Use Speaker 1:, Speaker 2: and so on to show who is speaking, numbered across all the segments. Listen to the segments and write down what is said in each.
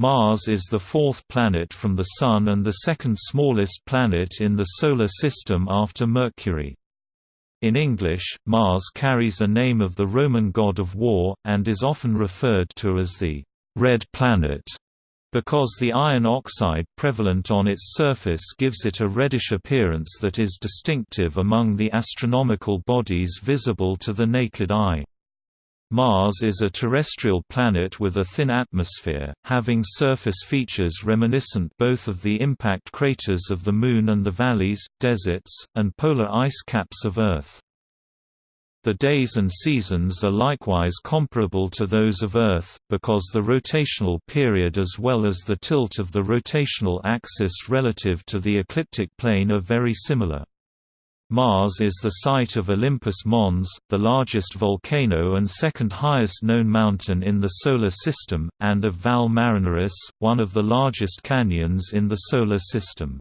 Speaker 1: Mars is the fourth planet from the Sun and the second smallest planet in the Solar System after Mercury. In English, Mars carries a name of the Roman god of war, and is often referred to as the «red planet» because the iron oxide prevalent on its surface gives it a reddish appearance that is distinctive among the astronomical bodies visible to the naked eye. Mars is a terrestrial planet with a thin atmosphere, having surface features reminiscent both of the impact craters of the Moon and the valleys, deserts, and polar ice caps of Earth. The days and seasons are likewise comparable to those of Earth, because the rotational period as well as the tilt of the rotational axis relative to the ecliptic plane are very similar. Mars is the site of Olympus Mons, the largest volcano and second highest known mountain in the Solar System, and of Valles Marineris, one of the largest canyons in the Solar System.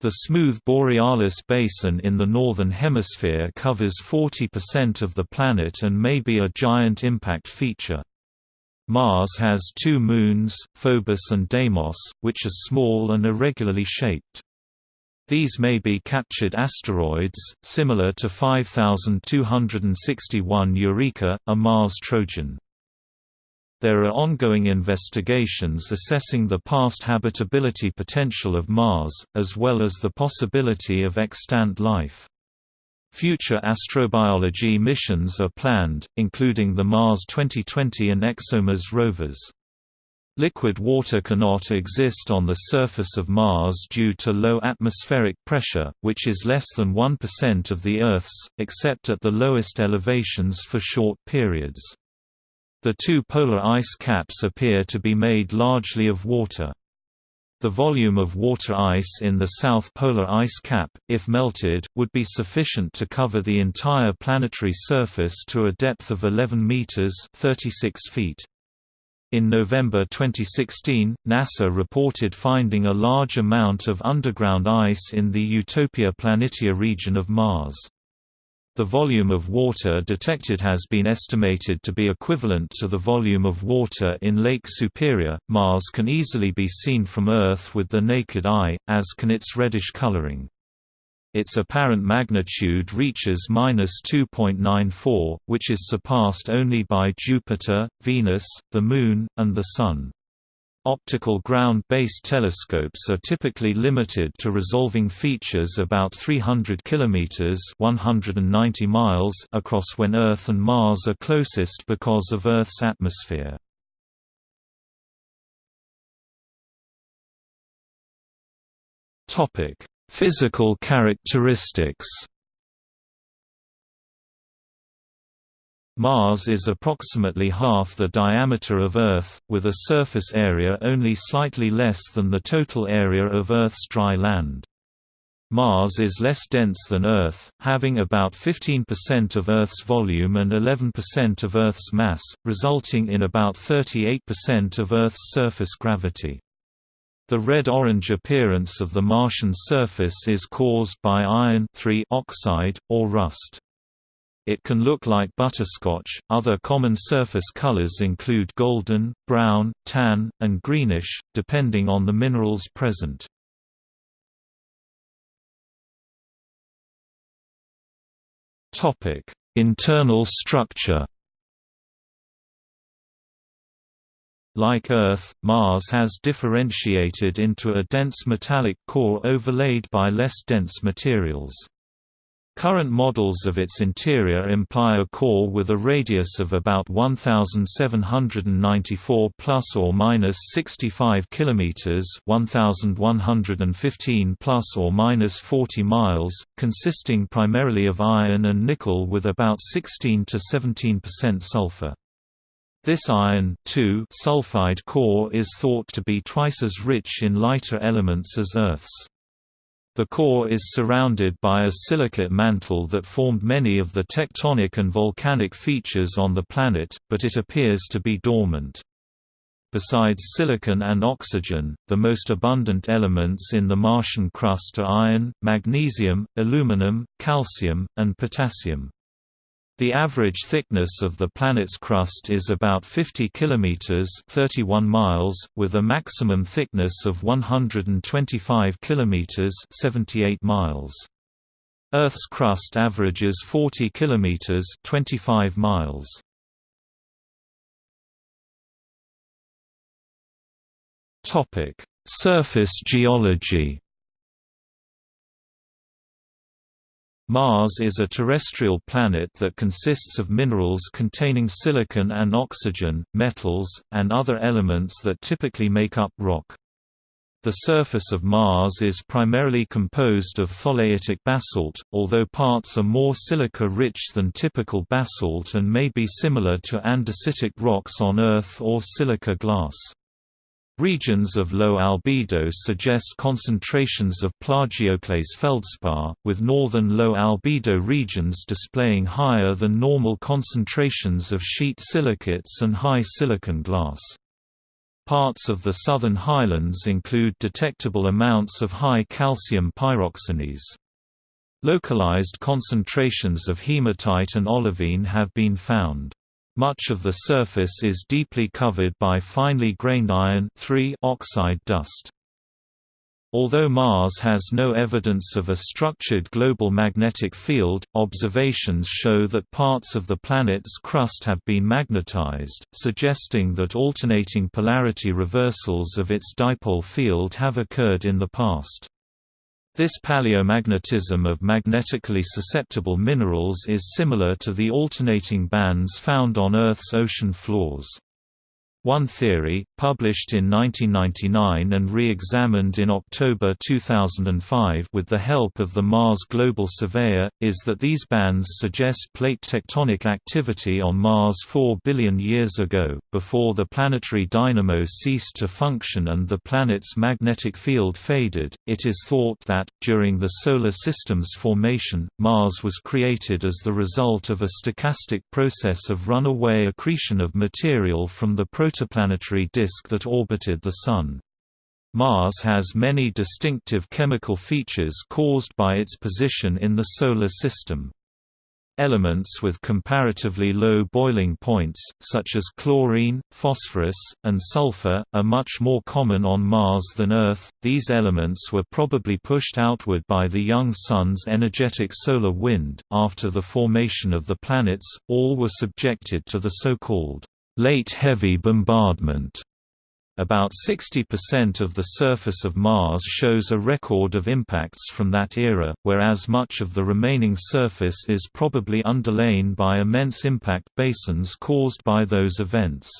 Speaker 1: The smooth Borealis Basin in the Northern Hemisphere covers 40% of the planet and may be a giant impact feature. Mars has two moons, Phobos and Deimos, which are small and irregularly shaped. These may be captured asteroids, similar to 5261 Eureka, a Mars Trojan. There are ongoing investigations assessing the past habitability potential of Mars, as well as the possibility of extant life. Future astrobiology missions are planned, including the Mars 2020 and ExoMars rovers. Liquid water cannot exist on the surface of Mars due to low atmospheric pressure, which is less than 1% of the Earth's, except at the lowest elevations for short periods. The two polar ice caps appear to be made largely of water. The volume of water ice in the south polar ice cap, if melted, would be sufficient to cover the entire planetary surface to a depth of 11 meters (36 feet). In November 2016, NASA reported finding a large amount of underground ice in the Utopia Planitia region of Mars. The volume of water detected has been estimated to be equivalent to the volume of water in Lake Superior. Mars can easily be seen from Earth with the naked eye, as can its reddish coloring. Its apparent magnitude reaches -2.94, which is surpassed only by Jupiter, Venus, the Moon, and the Sun. Optical ground-based telescopes are typically limited to resolving features about 300 km 190 miles across when Earth and Mars are closest because of Earth's atmosphere. Topic: Physical characteristics Mars is approximately half the diameter of Earth, with a surface area only slightly less than the total area of Earth's dry land. Mars is less dense than Earth, having about 15% of Earth's volume and 11% of Earth's mass, resulting in about 38% of Earth's surface gravity. The red-orange appearance of the Martian surface is caused by iron oxide, or rust. It can look like butterscotch. Other common surface colors include golden, brown, tan, and greenish, depending on the minerals present. Topic: Internal structure. Like Earth, Mars has differentiated into a dense metallic core overlaid by less dense materials. Current models of its interior imply a core with a radius of about 1794 plus or minus 65 kilometers, 1115 plus or minus 40 miles, consisting primarily of iron and nickel with about 16 to 17% sulfur. This iron sulfide core is thought to be twice as rich in lighter elements as Earth's. The core is surrounded by a silicate mantle that formed many of the tectonic and volcanic features on the planet, but it appears to be dormant. Besides silicon and oxygen, the most abundant elements in the Martian crust are iron, magnesium, aluminum, calcium, and potassium. The average thickness of the planet's crust is about 50 kilometers (31 miles), with a maximum thickness of 125 kilometers (78 miles). Earth's crust averages 40 kilometers (25 miles). Topic: Surface geology. Mars is a terrestrial planet that consists of minerals containing silicon and oxygen, metals, and other elements that typically make up rock. The surface of Mars is primarily composed of tholeiitic basalt, although parts are more silica-rich than typical basalt and may be similar to andesitic rocks on Earth or silica glass. Regions of low albedo suggest concentrations of plagioclase feldspar, with northern low albedo regions displaying higher than normal concentrations of sheet silicates and high silicon glass. Parts of the southern highlands include detectable amounts of high calcium pyroxenes. Localized concentrations of hematite and olivine have been found. Much of the surface is deeply covered by finely grained iron oxide dust. Although Mars has no evidence of a structured global magnetic field, observations show that parts of the planet's crust have been magnetized, suggesting that alternating polarity reversals of its dipole field have occurred in the past. This paleomagnetism of magnetically susceptible minerals is similar to the alternating bands found on Earth's ocean floors. One theory, published in 1999 and re-examined in October 2005 with the help of the Mars Global Surveyor, is that these bands suggest plate tectonic activity on Mars 4 billion years ago, before the planetary dynamo ceased to function and the planet's magnetic field faded. It is thought that, during the Solar System's formation, Mars was created as the result of a stochastic process of runaway accretion of material from the protoplanetary disk that orbited the Sun. Mars has many distinctive chemical features caused by its position in the Solar System. Elements with comparatively low boiling points, such as chlorine, phosphorus, and sulfur, are much more common on Mars than Earth. These elements were probably pushed outward by the young Sun's energetic solar wind. After the formation of the planets, all were subjected to the so-called late heavy bombardment. About 60% of the surface of Mars shows a record of impacts from that era, whereas much of the remaining surface is probably underlain by immense impact basins caused by those events.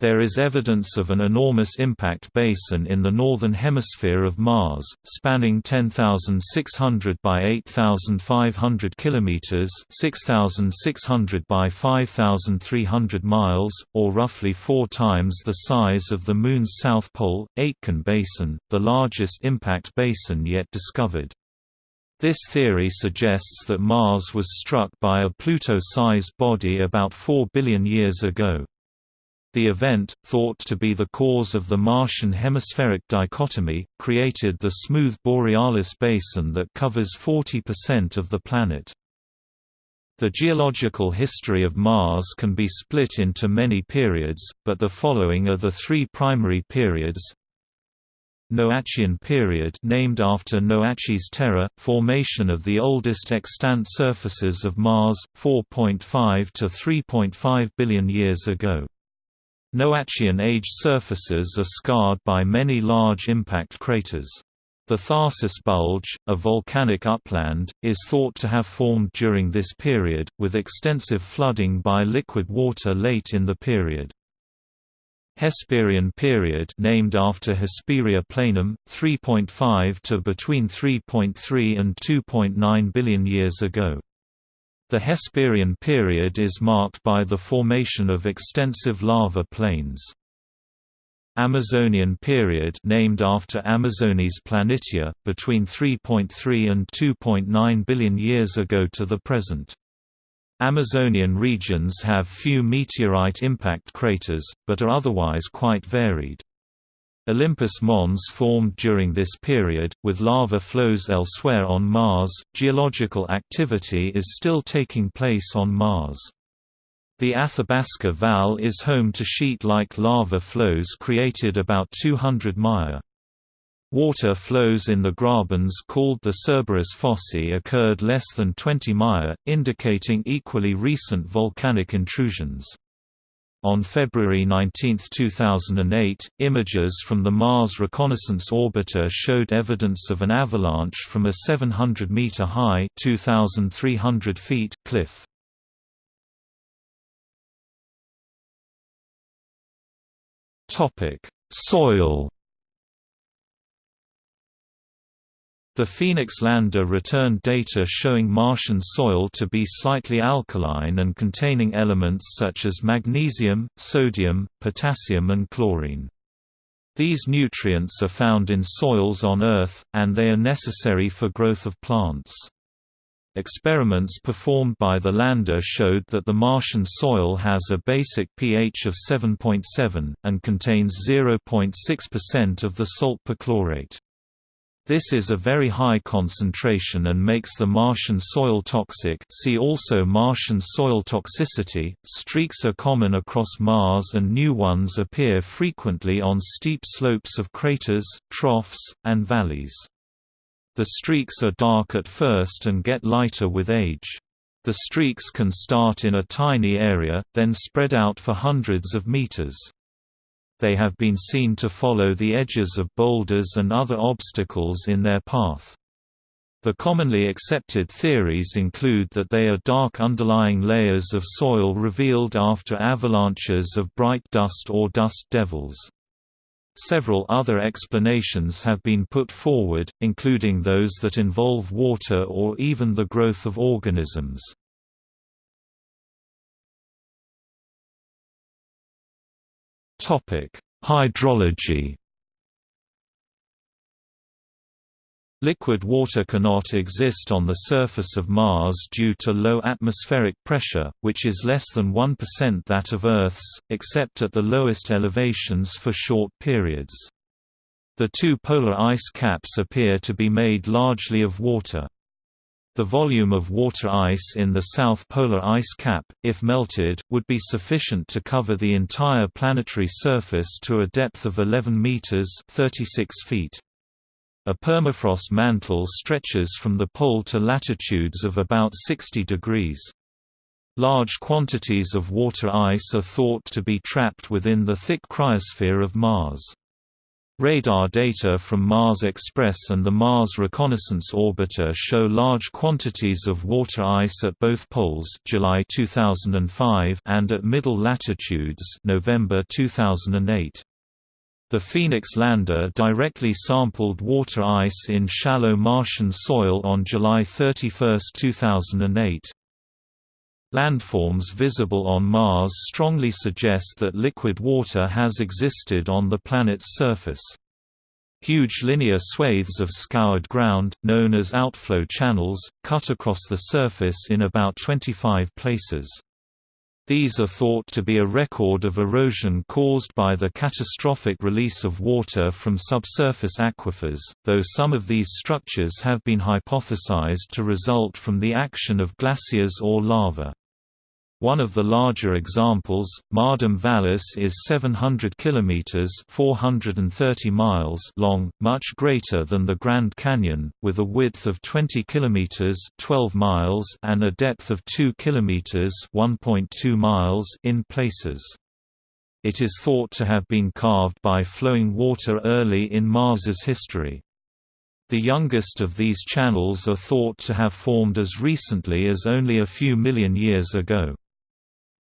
Speaker 1: There is evidence of an enormous impact basin in the northern hemisphere of Mars, spanning 10,600 by 8,500 kilometers, 6,600 by 5,300 miles, or roughly 4 times the size of the Moon's south pole, Aitken Basin, the largest impact basin yet discovered. This theory suggests that Mars was struck by a Pluto-sized body about 4 billion years ago. The event, thought to be the cause of the Martian hemispheric dichotomy, created the smooth borealis basin that covers 40% of the planet. The geological history of Mars can be split into many periods, but the following are the three primary periods. Noachian period named after Noachis Terra, formation of the oldest extant surfaces of Mars, 4.5 to 3.5 billion years ago. Noachian age surfaces are scarred by many large impact craters. The Tharsis Bulge, a volcanic upland, is thought to have formed during this period, with extensive flooding by liquid water late in the period. Hesperian period named after Hesperia planum, 3.5 to between 3.3 and 2.9 billion years ago. The Hesperian period is marked by the formation of extensive lava plains. Amazonian period named after Amazonis planitia, between 3.3 and 2.9 billion years ago to the present. Amazonian regions have few meteorite impact craters, but are otherwise quite varied. Olympus Mons formed during this period, with lava flows elsewhere on Mars. Geological activity is still taking place on Mars. The Athabasca Valles is home to sheet-like lava flows created about 200 Maya. Water flows in the grabens called the Cerberus Fossae occurred less than 20 Maya, indicating equally recent volcanic intrusions. On February 19, 2008, images from the Mars Reconnaissance Orbiter showed evidence of an avalanche from a 700-meter high (2,300 feet) cliff. Soil The Phoenix lander returned data showing Martian soil to be slightly alkaline and containing elements such as magnesium, sodium, potassium and chlorine. These nutrients are found in soils on Earth, and they are necessary for growth of plants. Experiments performed by the lander showed that the Martian soil has a basic pH of 7.7, and contains 0.6% of the salt perchlorate. This is a very high concentration and makes the Martian soil toxic see also Martian soil toxicity. Streaks are common across Mars and new ones appear frequently on steep slopes of craters, troughs, and valleys. The streaks are dark at first and get lighter with age. The streaks can start in a tiny area, then spread out for hundreds of meters they have been seen to follow the edges of boulders and other obstacles in their path. The commonly accepted theories include that they are dark underlying layers of soil revealed after avalanches of bright dust or dust devils. Several other explanations have been put forward, including those that involve water or even the growth of organisms. Topic: Hydrology. Liquid water cannot exist on the surface of Mars due to low atmospheric pressure, which is less than 1% that of Earth's, except at the lowest elevations for short periods. The two polar ice caps appear to be made largely of water. The volume of water ice in the south polar ice cap, if melted, would be sufficient to cover the entire planetary surface to a depth of 11 meters (36 feet). A permafrost mantle stretches from the pole to latitudes of about 60 degrees. Large quantities of water ice are thought to be trapped within the thick cryosphere of Mars. Radar data from Mars Express and the Mars Reconnaissance Orbiter show large quantities of water ice at both poles July 2005 and at middle latitudes November 2008. The Phoenix lander directly sampled water ice in shallow Martian soil on July 31, 2008. Landforms visible on Mars strongly suggest that liquid water has existed on the planet's surface. Huge linear swathes of scoured ground, known as outflow channels, cut across the surface in about 25 places. These are thought to be a record of erosion caused by the catastrophic release of water from subsurface aquifers, though some of these structures have been hypothesized to result from the action of glaciers or lava. One of the larger examples, Ma'adim Vallis is 700 kilometers (430 miles) long, much greater than the Grand Canyon, with a width of 20 kilometers (12 miles) and a depth of 2 kilometers (1.2 miles) in places. It is thought to have been carved by flowing water early in Mars's history. The youngest of these channels are thought to have formed as recently as only a few million years ago.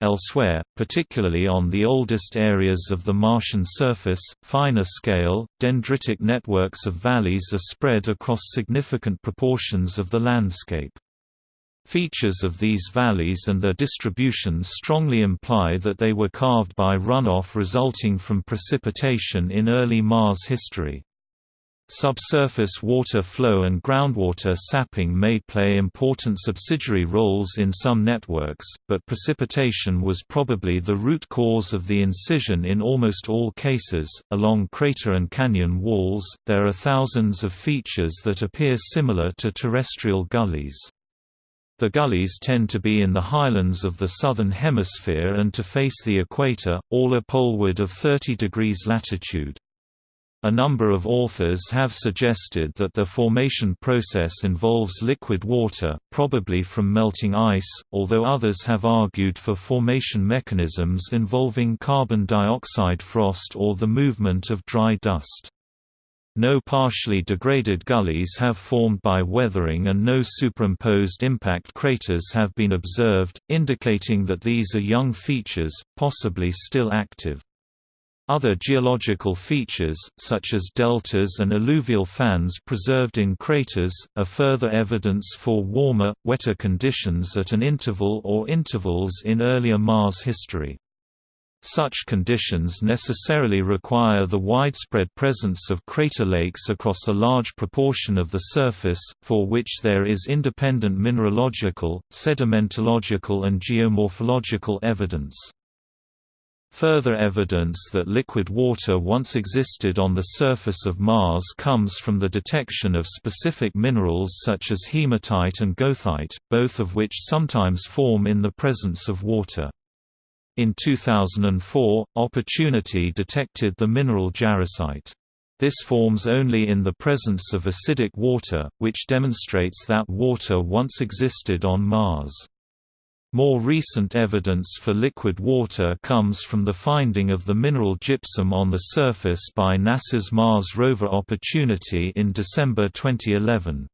Speaker 1: Elsewhere, particularly on the oldest areas of the Martian surface, finer scale, dendritic networks of valleys are spread across significant proportions of the landscape. Features of these valleys and their distributions strongly imply that they were carved by runoff resulting from precipitation in early Mars history. Subsurface water flow and groundwater sapping may play important subsidiary roles in some networks, but precipitation was probably the root cause of the incision in almost all cases. Along crater and canyon walls, there are thousands of features that appear similar to terrestrial gullies. The gullies tend to be in the highlands of the southern hemisphere and to face the equator, all a poleward of 30 degrees latitude. A number of authors have suggested that the formation process involves liquid water, probably from melting ice, although others have argued for formation mechanisms involving carbon dioxide frost or the movement of dry dust. No partially degraded gullies have formed by weathering and no superimposed impact craters have been observed, indicating that these are young features, possibly still active. Other geological features, such as deltas and alluvial fans preserved in craters, are further evidence for warmer, wetter conditions at an interval or intervals in earlier Mars history. Such conditions necessarily require the widespread presence of crater lakes across a large proportion of the surface, for which there is independent mineralogical, sedimentological and geomorphological evidence. Further evidence that liquid water once existed on the surface of Mars comes from the detection of specific minerals such as hematite and goethite, both of which sometimes form in the presence of water. In 2004, Opportunity detected the mineral jarosite. This forms only in the presence of acidic water, which demonstrates that water once existed on Mars. More recent evidence for liquid water comes from the finding of the mineral gypsum on the surface by NASA's Mars rover Opportunity in December 2011.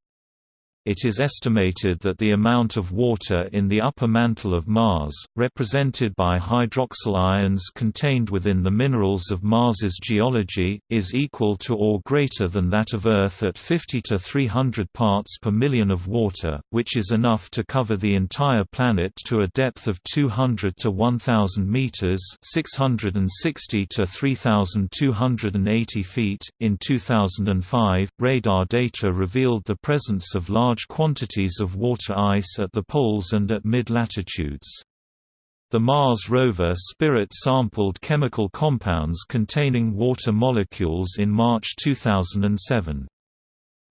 Speaker 1: It is estimated that the amount of water in the upper mantle of Mars, represented by hydroxyl ions contained within the minerals of Mars's geology, is equal to or greater than that of Earth at 50 to 300 parts per million of water, which is enough to cover the entire planet to a depth of 200 to 1000 meters, 660 to 3280 feet. In 2005, radar data revealed the presence of large large quantities of water ice at the poles and at mid-latitudes. The Mars rover Spirit sampled chemical compounds containing water molecules in March 2007.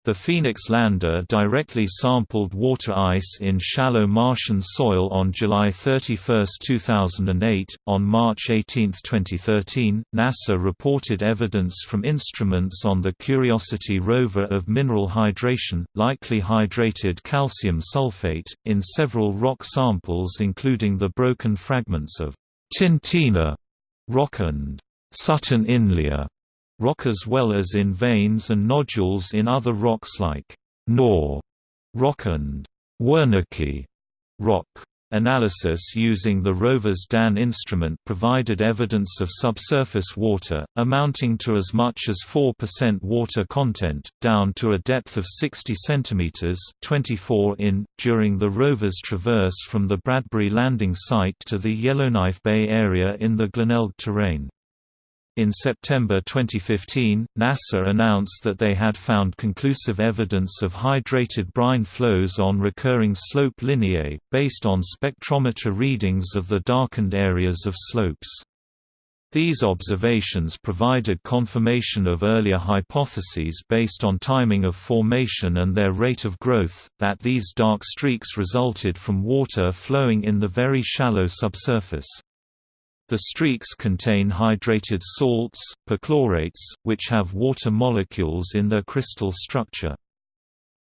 Speaker 1: The Phoenix lander directly sampled water ice in shallow Martian soil on July 31, 2008. On March 18, 2013, NASA reported evidence from instruments on the Curiosity rover of mineral hydration, likely hydrated calcium sulfate, in several rock samples including the broken fragments of Tintina rock and Sutton Inlier rock as well as in veins and nodules in other rocks like Knorr rock and Wernicke rock. Analysis using the rover's DAN instrument provided evidence of subsurface water, amounting to as much as 4% water content, down to a depth of 60 cm 24 in, during the rover's traverse from the Bradbury landing site to the Yellowknife Bay area in the Glenelg terrain. In September 2015, NASA announced that they had found conclusive evidence of hydrated brine flows on recurring slope lineae, based on spectrometer readings of the darkened areas of slopes. These observations provided confirmation of earlier hypotheses based on timing of formation and their rate of growth, that these dark streaks resulted from water flowing in the very shallow subsurface. The streaks contain hydrated salts, perchlorates, which have water molecules in their crystal structure.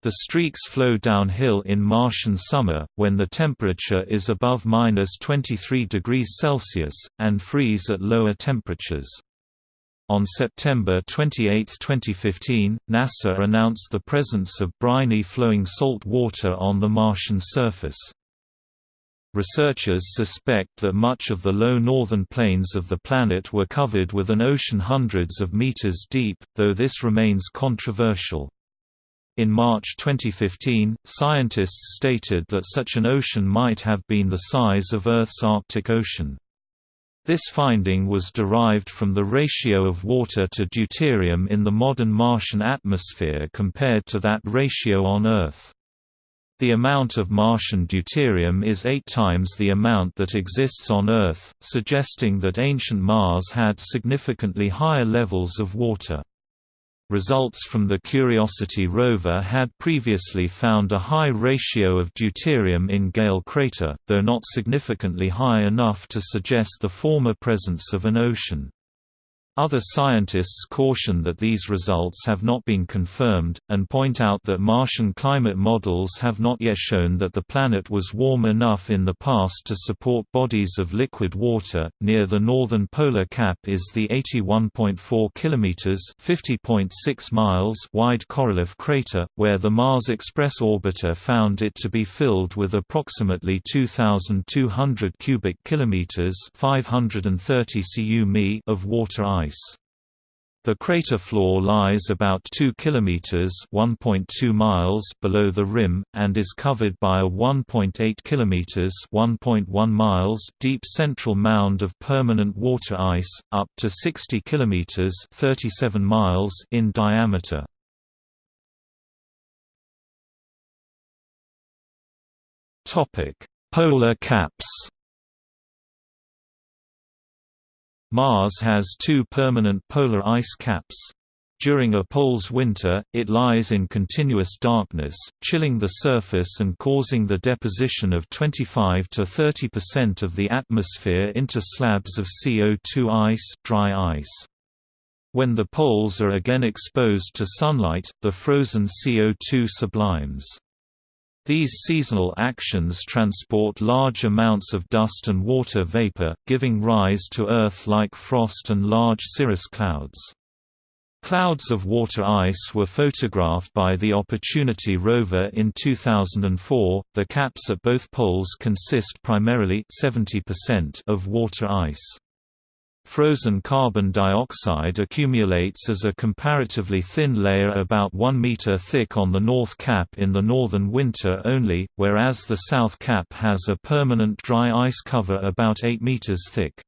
Speaker 1: The streaks flow downhill in Martian summer, when the temperature is above minus 23 degrees Celsius, and freeze at lower temperatures. On September 28, 2015, NASA announced the presence of briny flowing salt water on the Martian surface. Researchers suspect that much of the low northern plains of the planet were covered with an ocean hundreds of meters deep, though this remains controversial. In March 2015, scientists stated that such an ocean might have been the size of Earth's Arctic Ocean. This finding was derived from the ratio of water to deuterium in the modern Martian atmosphere compared to that ratio on Earth. The amount of Martian deuterium is eight times the amount that exists on Earth, suggesting that ancient Mars had significantly higher levels of water. Results from the Curiosity rover had previously found a high ratio of deuterium in Gale crater, though not significantly high enough to suggest the former presence of an ocean. Other scientists caution that these results have not been confirmed, and point out that Martian climate models have not yet shown that the planet was warm enough in the past to support bodies of liquid water. Near the northern polar cap is the 81.4 km (50.6 miles) wide Korolev crater, where the Mars Express orbiter found it to be filled with approximately 2,200 cubic kilometers (530 cu of water ice ice. The crater floor lies about 2 kilometers (1.2 miles) below the rim and is covered by a 1.8 kilometers (1.1 miles) deep central mound of permanent water ice, up to 60 kilometers (37 miles) in diameter. Topic: Polar caps. Mars has two permanent polar ice caps. During a pole's winter, it lies in continuous darkness, chilling the surface and causing the deposition of 25 to 30% of the atmosphere into slabs of CO2 ice, dry ice. When the poles are again exposed to sunlight, the frozen CO2 sublimes. These seasonal actions transport large amounts of dust and water vapor, giving rise to Earth-like frost and large cirrus clouds. Clouds of water ice were photographed by the Opportunity rover in 2004. The caps at both poles consist primarily 70% of water ice. Frozen carbon dioxide accumulates as a comparatively thin layer about 1 meter thick on the North Cap in the northern winter only, whereas the South Cap has a permanent dry ice cover about 8 meters thick.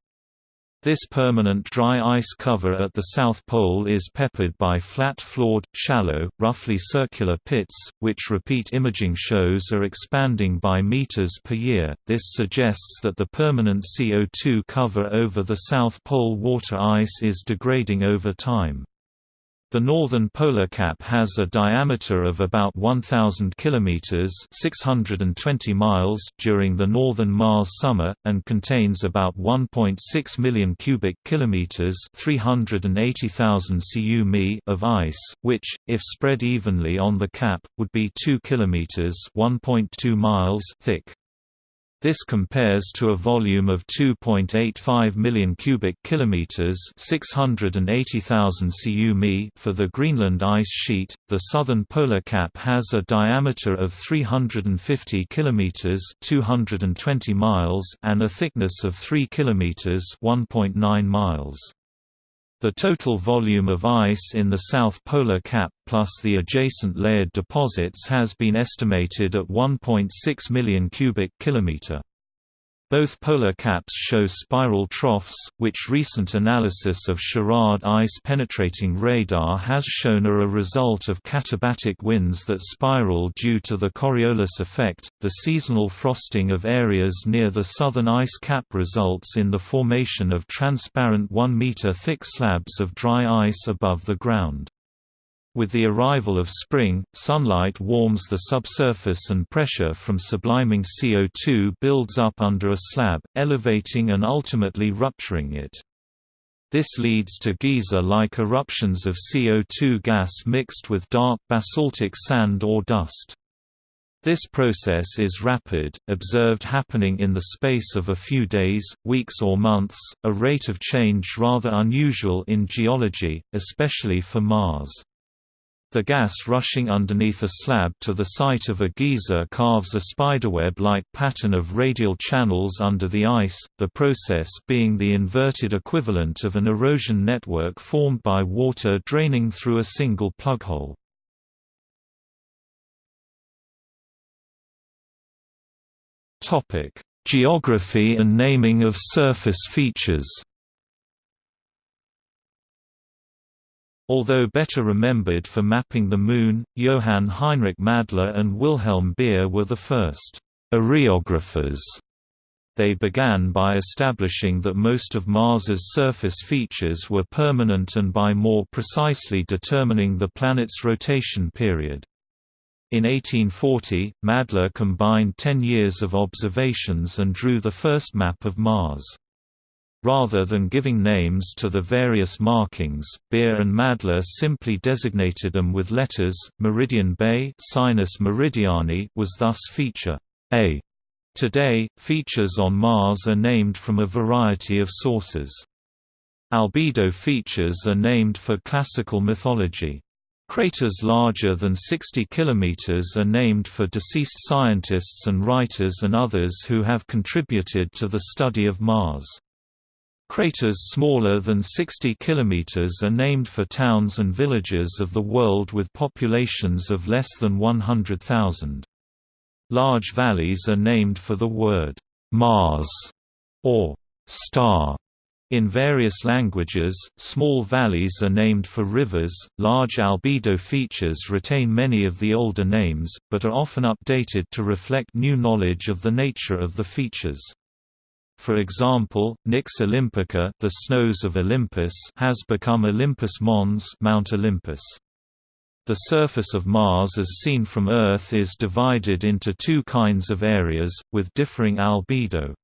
Speaker 1: This permanent dry ice cover at the South Pole is peppered by flat-floored, shallow, roughly circular pits, which repeat imaging shows are expanding by meters per year. This suggests that the permanent CO2 cover over the South Pole water ice is degrading over time. The northern polar cap has a diameter of about 1000 kilometers, 620 miles during the northern Mars summer and contains about 1.6 million cubic kilometers, 380,000 cu of ice, which if spread evenly on the cap would be 2 kilometers, 1.2 miles thick. This compares to a volume of 2.85 million cubic kilometers, 680,000 cu for the Greenland ice sheet. The southern polar cap has a diameter of 350 kilometers, 220 miles, and a thickness of 3 kilometers, 1.9 miles. The total volume of ice in the South Polar Cap plus the adjacent layered deposits has been estimated at 1.6 million cubic kilometer. Both polar caps show spiral troughs, which recent analysis of SHARAD ice-penetrating radar has shown are a result of katabatic winds that spiral due to the Coriolis effect. The seasonal frosting of areas near the southern ice cap results in the formation of transparent 1 meter thick slabs of dry ice above the ground. With the arrival of spring, sunlight warms the subsurface and pressure from subliming CO2 builds up under a slab, elevating and ultimately rupturing it. This leads to geyser-like eruptions of CO2 gas mixed with dark basaltic sand or dust. This process is rapid, observed happening in the space of a few days, weeks or months, a rate of change rather unusual in geology, especially for Mars. The gas rushing underneath a slab to the site of a geyser carves a spiderweb-like pattern of radial channels under the ice, the process being the inverted equivalent of an erosion network formed by water draining through a single plughole. Geography and naming of surface features Although better remembered for mapping the Moon, Johann Heinrich Madler and Wilhelm Beer were the first areographers. They began by establishing that most of Mars's surface features were permanent and by more precisely determining the planet's rotation period. In 1840, Madler combined ten years of observations and drew the first map of Mars. Rather than giving names to the various markings, Beer and Madler simply designated them with letters. Meridian Bay Sinus Meridiani was thus feature A. Today, features on Mars are named from a variety of sources. Albedo features are named for classical mythology. Craters larger than 60 km are named for deceased scientists and writers and others who have contributed to the study of Mars. Craters smaller than 60 km are named for towns and villages of the world with populations of less than 100,000. Large valleys are named for the word Mars or star. In various languages, small valleys are named for rivers. Large albedo features retain many of the older names, but are often updated to reflect new knowledge of the nature of the features. For example, Nix Olympica the snows of Olympus has become Olympus Mons Mount Olympus. The surface of Mars as seen from Earth is divided into two kinds of areas, with differing albedo.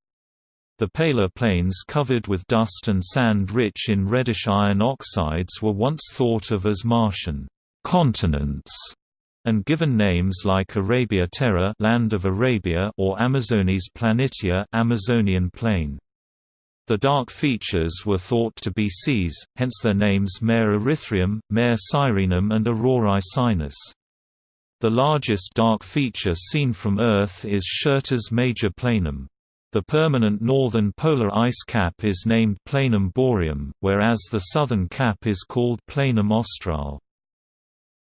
Speaker 1: The paler plains covered with dust and sand rich in reddish iron oxides were once thought of as Martian continents and given names like Arabia Terra land of Arabia or Amazonis Planitia Amazonian plain. The dark features were thought to be seas, hence their names Mare Erythraeum, Mare Sirenum and Aurorae Sinus. The largest dark feature seen from Earth is Syrtis Major Planum. The permanent northern polar ice cap is named Planum Boreum, whereas the southern cap is called Planum Austral.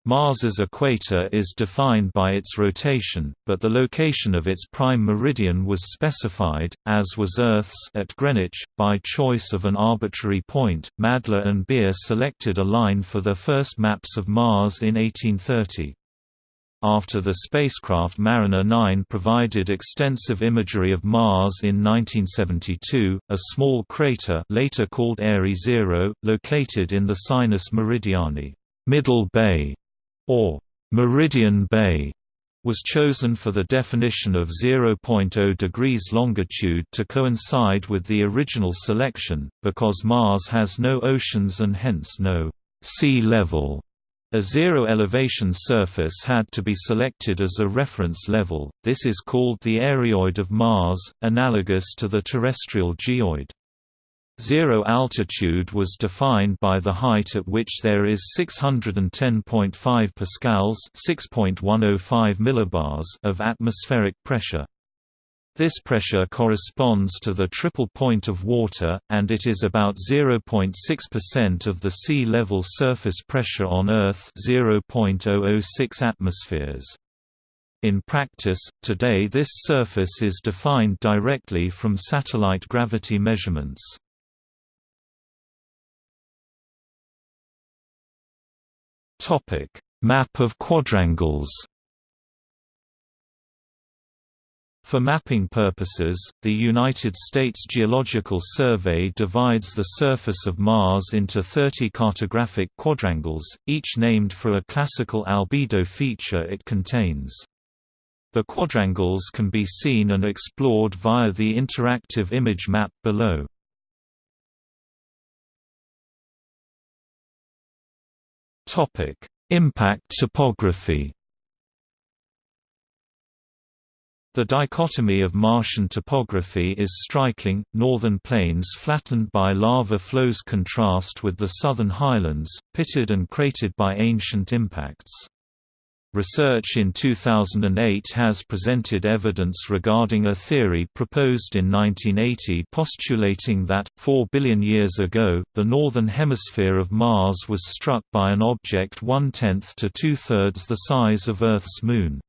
Speaker 1: Mars's equator is defined by its rotation, but the location of its prime meridian was specified, as was Earth's at Greenwich, by choice of an arbitrary point. Madler and Beer selected a line for their first maps of Mars in 1830. After the spacecraft Mariner 9 provided extensive imagery of Mars in 1972, a small crater later called Airy Zero, located in the Sinus Meridiani Middle Bay or Meridian Bay was chosen for the definition of 0.0 degrees longitude to coincide with the original selection, because Mars has no oceans and hence no sea level. A zero-elevation surface had to be selected as a reference level, this is called the areoid of Mars, analogous to the terrestrial geoid. Zero altitude was defined by the height at which there is 610.5 pascals (6.105 millibars) of atmospheric pressure. This pressure corresponds to the triple point of water, and it is about 0.6% of the sea level surface pressure on Earth 0.006 atmospheres. In practice, today this surface is defined directly from satellite gravity measurements. Topic: Map of quadrangles. For mapping purposes, the United States Geological Survey divides the surface of Mars into 30 cartographic quadrangles, each named for a classical albedo feature it contains. The quadrangles can be seen and explored via the interactive image map below. Topic: Impact topography. The dichotomy of Martian topography is striking, northern plains flattened by lava flows contrast with the southern highlands, pitted and cratered by ancient impacts. Research in 2008 has presented evidence regarding a theory proposed in 1980 postulating that, 4 billion years ago, the northern hemisphere of Mars was struck by an object one-tenth to two-thirds the size of Earth's Moon.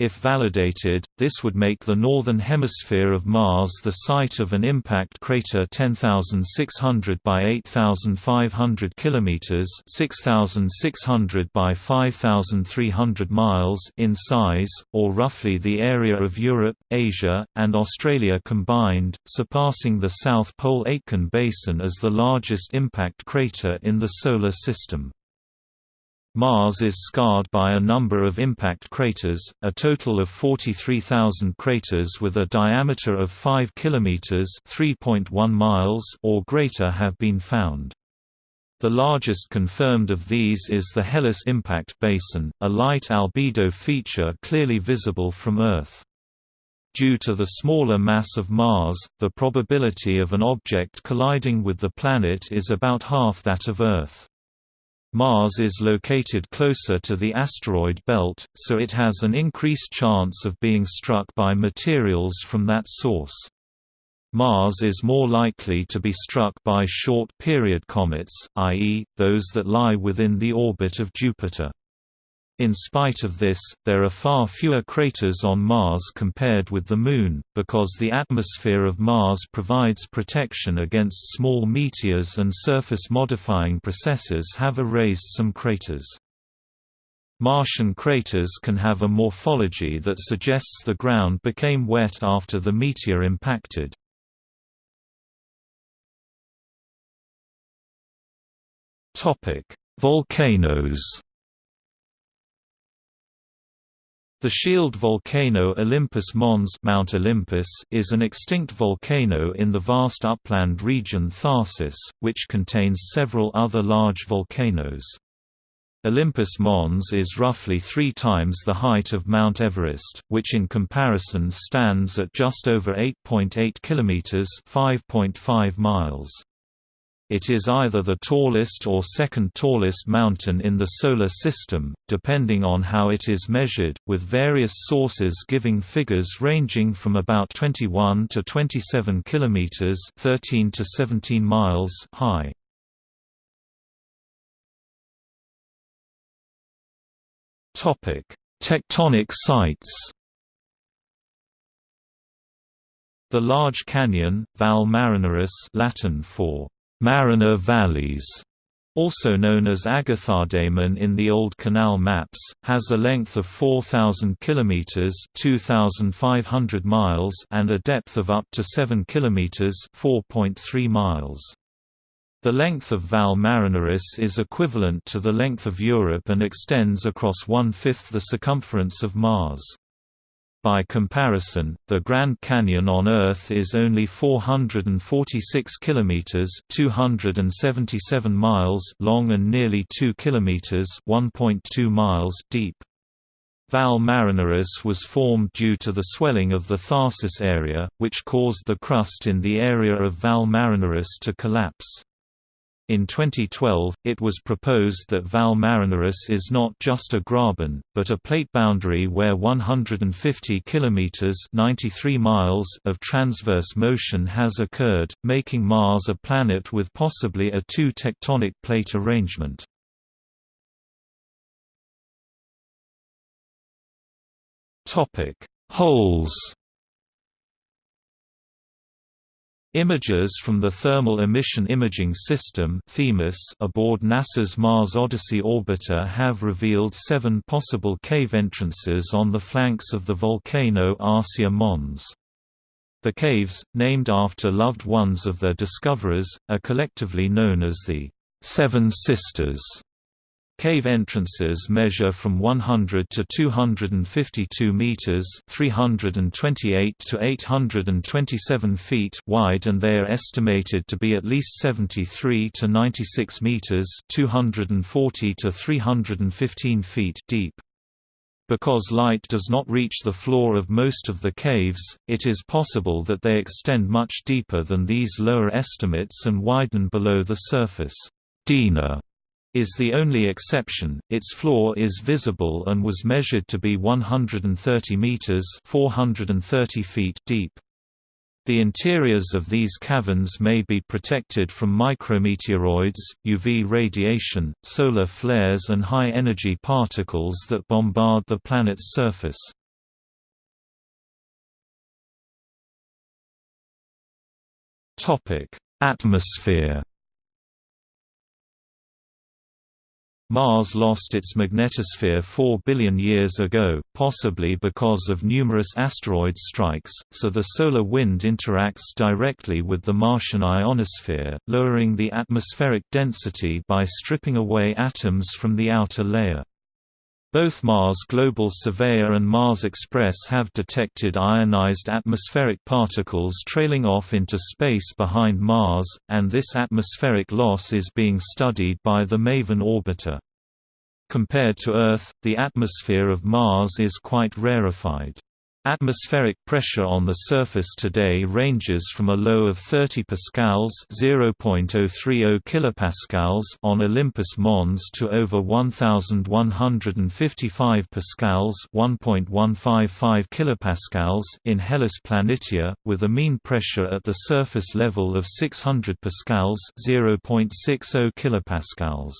Speaker 1: If validated, this would make the northern hemisphere of Mars the site of an impact crater 10,600 by 8,500 kilometers (6,600 by 5,300 miles) in size, or roughly the area of Europe, Asia, and Australia combined, surpassing the South Pole Aitken Basin as the largest impact crater in the Solar System. Mars is scarred by a number of impact craters, a total of 43,000 craters with a diameter of 5 km (3.1 miles) or greater have been found. The largest confirmed of these is the Hellas Impact Basin, a light albedo feature clearly visible from Earth. Due to the smaller mass of Mars, the probability of an object colliding with the planet is about half that of Earth. Mars is located closer to the asteroid belt, so it has an increased chance of being struck by materials from that source. Mars is more likely to be struck by short-period comets, i.e., those that lie within the orbit of Jupiter. In spite of this, there are far fewer craters on Mars compared with the Moon, because the atmosphere of Mars provides protection against small meteors and surface-modifying processes have erased some craters. Martian craters can have a morphology that suggests the ground became wet after the meteor impacted. Volcanoes The shield volcano Olympus Mons Mount Olympus is an extinct volcano in the vast upland region Tharsis, which contains several other large volcanoes. Olympus Mons is roughly three times the height of Mount Everest, which in comparison stands at just over 8.8 .8 km 5.5 miles. It is either the tallest or second tallest mountain in the Solar System, depending on how it is measured, with various sources giving figures ranging from about 21 to 27 kilometers (13 to 17 miles) high. Topic: Tectonic sites. The Large Canyon, Valles Marineris Latin for Mariner Valleys, also known as Agathodaemon in the Old Canal maps, has a length of 4,000 km (2,500 miles) and a depth of up to 7 km (4.3 miles). The length of Valles Marineris is equivalent to the length of Europe and extends across one-fifth the circumference of Mars. By comparison, the Grand Canyon on Earth is only 446 kilometers (277 miles) long and nearly 2 kilometers (1.2 miles) deep. Valles Marineris was formed due to the swelling of the Tharsis area, which caused the crust in the area of Valles Marineris to collapse. In 2012, it was proposed that Valles Marineris is not just a graben, but a plate boundary where 150 kilometers (93 miles) of transverse motion has occurred, making Mars a planet with possibly a two tectonic plate arrangement. Topic: Holes Images from the Thermal Emission Imaging System aboard NASA's Mars Odyssey orbiter have revealed seven possible cave entrances on the flanks of the volcano Arsia Mons. The caves, named after loved ones of their discoverers, are collectively known as the Seven Sisters. Cave entrances measure from 100 to 252 meters, 328 to 827 feet wide and they are estimated to be at least 73 to 96 meters, 240 to 315 feet deep. Because light does not reach the floor of most of the caves, it is possible that they extend much deeper than these lower estimates and widen below the surface. Dena is the only exception. Its floor is visible and was measured to be 130 meters (430 feet) deep. The interiors of these caverns may be protected from micrometeoroids, UV radiation, solar flares and high-energy particles that bombard the planet's surface. Atmosphere Mars lost its magnetosphere 4 billion years ago, possibly because of numerous asteroid strikes, so the solar wind interacts directly with the Martian ionosphere, lowering the atmospheric density by stripping away atoms from the outer layer. Both Mars Global Surveyor and Mars Express have detected ionized atmospheric particles trailing off into space behind Mars, and this atmospheric loss is being studied by the MAVEN orbiter. Compared to Earth, the atmosphere of Mars is quite rarefied. Atmospheric pressure on the surface today ranges from a low of 30 pascals (0.030 kilopascals) on Olympus Mons to over 1155 pascals (1.155 kilopascals) in Hellas Planitia, with a mean pressure at the surface level of 600 pascals (0.60 kilopascals).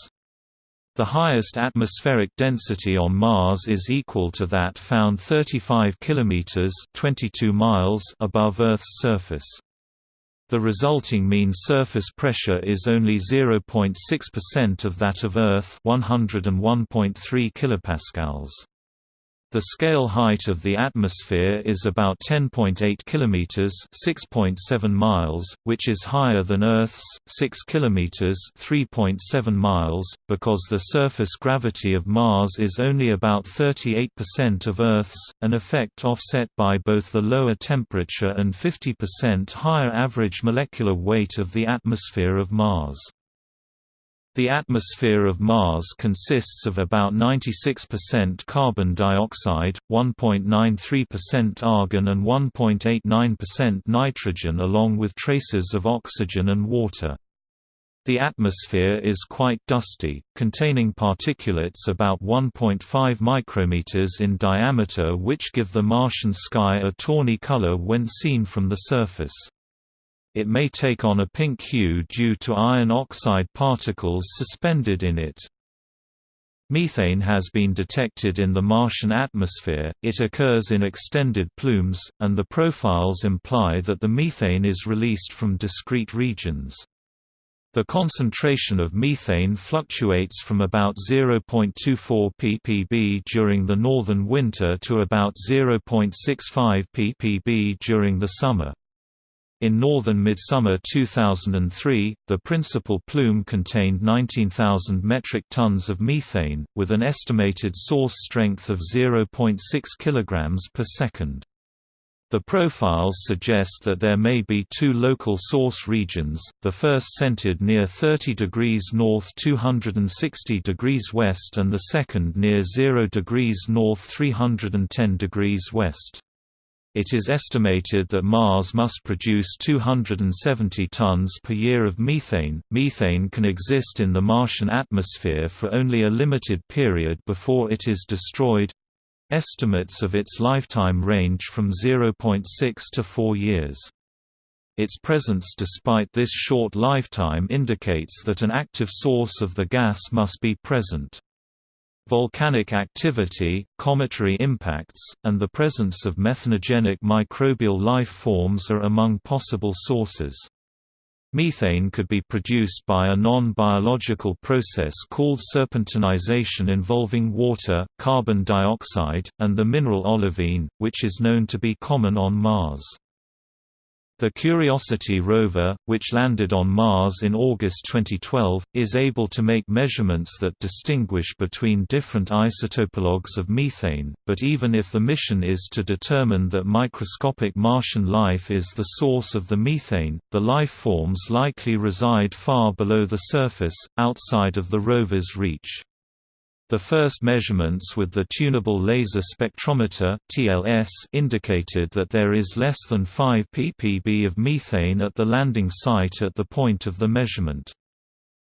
Speaker 1: The highest atmospheric density on Mars is equal to that found 35 kilometers (22 miles) above Earth's surface. The resulting mean surface pressure is only 0.6% of that of Earth, 101.3 kilopascals. The scale height of the atmosphere is about 10.8 kilometers, 6.7 miles, which is higher than Earth's 6 kilometers, 3.7 miles, because the surface gravity of Mars is only about 38% of Earth's, an effect offset by both the lower temperature and 50% higher average molecular weight of the atmosphere of Mars. The atmosphere of Mars consists of about 96% carbon dioxide, 1.93% argon and 1.89% nitrogen along with traces of oxygen and water. The atmosphere is quite dusty, containing particulates about 1.5 micrometers in diameter which give the Martian sky a tawny color when seen from the surface. It may take on a pink hue due to iron oxide particles suspended in it. Methane has been detected in the Martian atmosphere, it occurs in extended plumes, and the profiles imply that the methane is released from discrete regions. The concentration of methane fluctuates from about 0.24 ppb during the northern winter to about 0.65 ppb during the summer. In northern midsummer 2003, the principal plume contained 19,000 metric tons of methane, with an estimated source strength of 0.6 kg per second. The profiles suggest that there may be two local source regions, the first centered near 30 degrees north 260 degrees west and the second near 0 degrees north 310 degrees west. It is estimated that Mars must produce 270 tons per year of methane. Methane can exist in the Martian atmosphere for only a limited period before it is destroyed. Estimates of its lifetime range from 0.6 to 4 years. Its presence despite this short lifetime indicates that an active source of the gas must be present. Volcanic activity, cometary impacts, and the presence of methanogenic microbial life forms are among possible sources. Methane could be produced by a non-biological process called serpentinization involving water, carbon dioxide, and the mineral olivine, which is known to be common on Mars. The Curiosity rover, which landed on Mars in August 2012, is able to make measurements that distinguish between different isotopologues of methane, but even if the mission is to determine that microscopic Martian life is the source of the methane, the life forms likely reside far below the surface, outside of the rover's reach. The first measurements with the Tunable Laser Spectrometer (TLS) indicated that there is less than 5 ppb of methane at the landing site at the point of the measurement.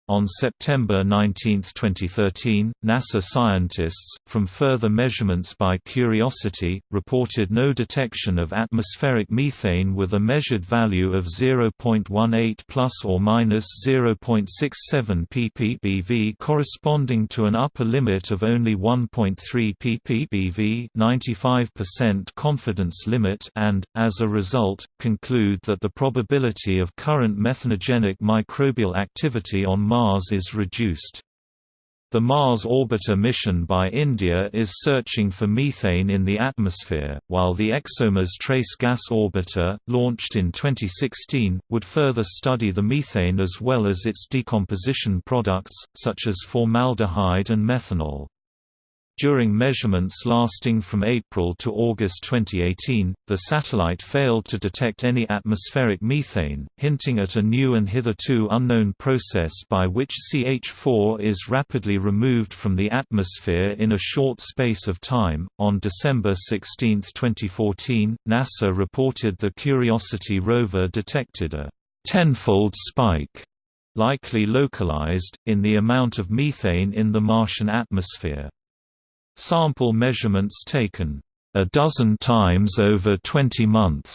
Speaker 1: On September 19, 2013, NASA scientists, from further measurements by Curiosity, reported no detection of atmospheric methane with a measured value of 0.18 plus or minus 0.67 ppbv corresponding to an upper limit of only 1.3 ppbv 95% confidence limit and, as a result, conclude that the probability of current methanogenic microbial activity on Mars is reduced. The Mars Orbiter mission by India is searching for methane in the atmosphere, while the ExoMars Trace Gas Orbiter, launched in 2016, would further study the methane as well as its decomposition products, such as formaldehyde and methanol. During measurements lasting from April to August 2018, the satellite failed to detect any atmospheric methane, hinting at a new and hitherto unknown process by which CH4 is rapidly removed from the atmosphere in a short space of time. On December 16, 2014, NASA reported the Curiosity rover detected a tenfold spike likely localized, in the amount of methane in the Martian atmosphere. Sample measurements taken a dozen times over 20 months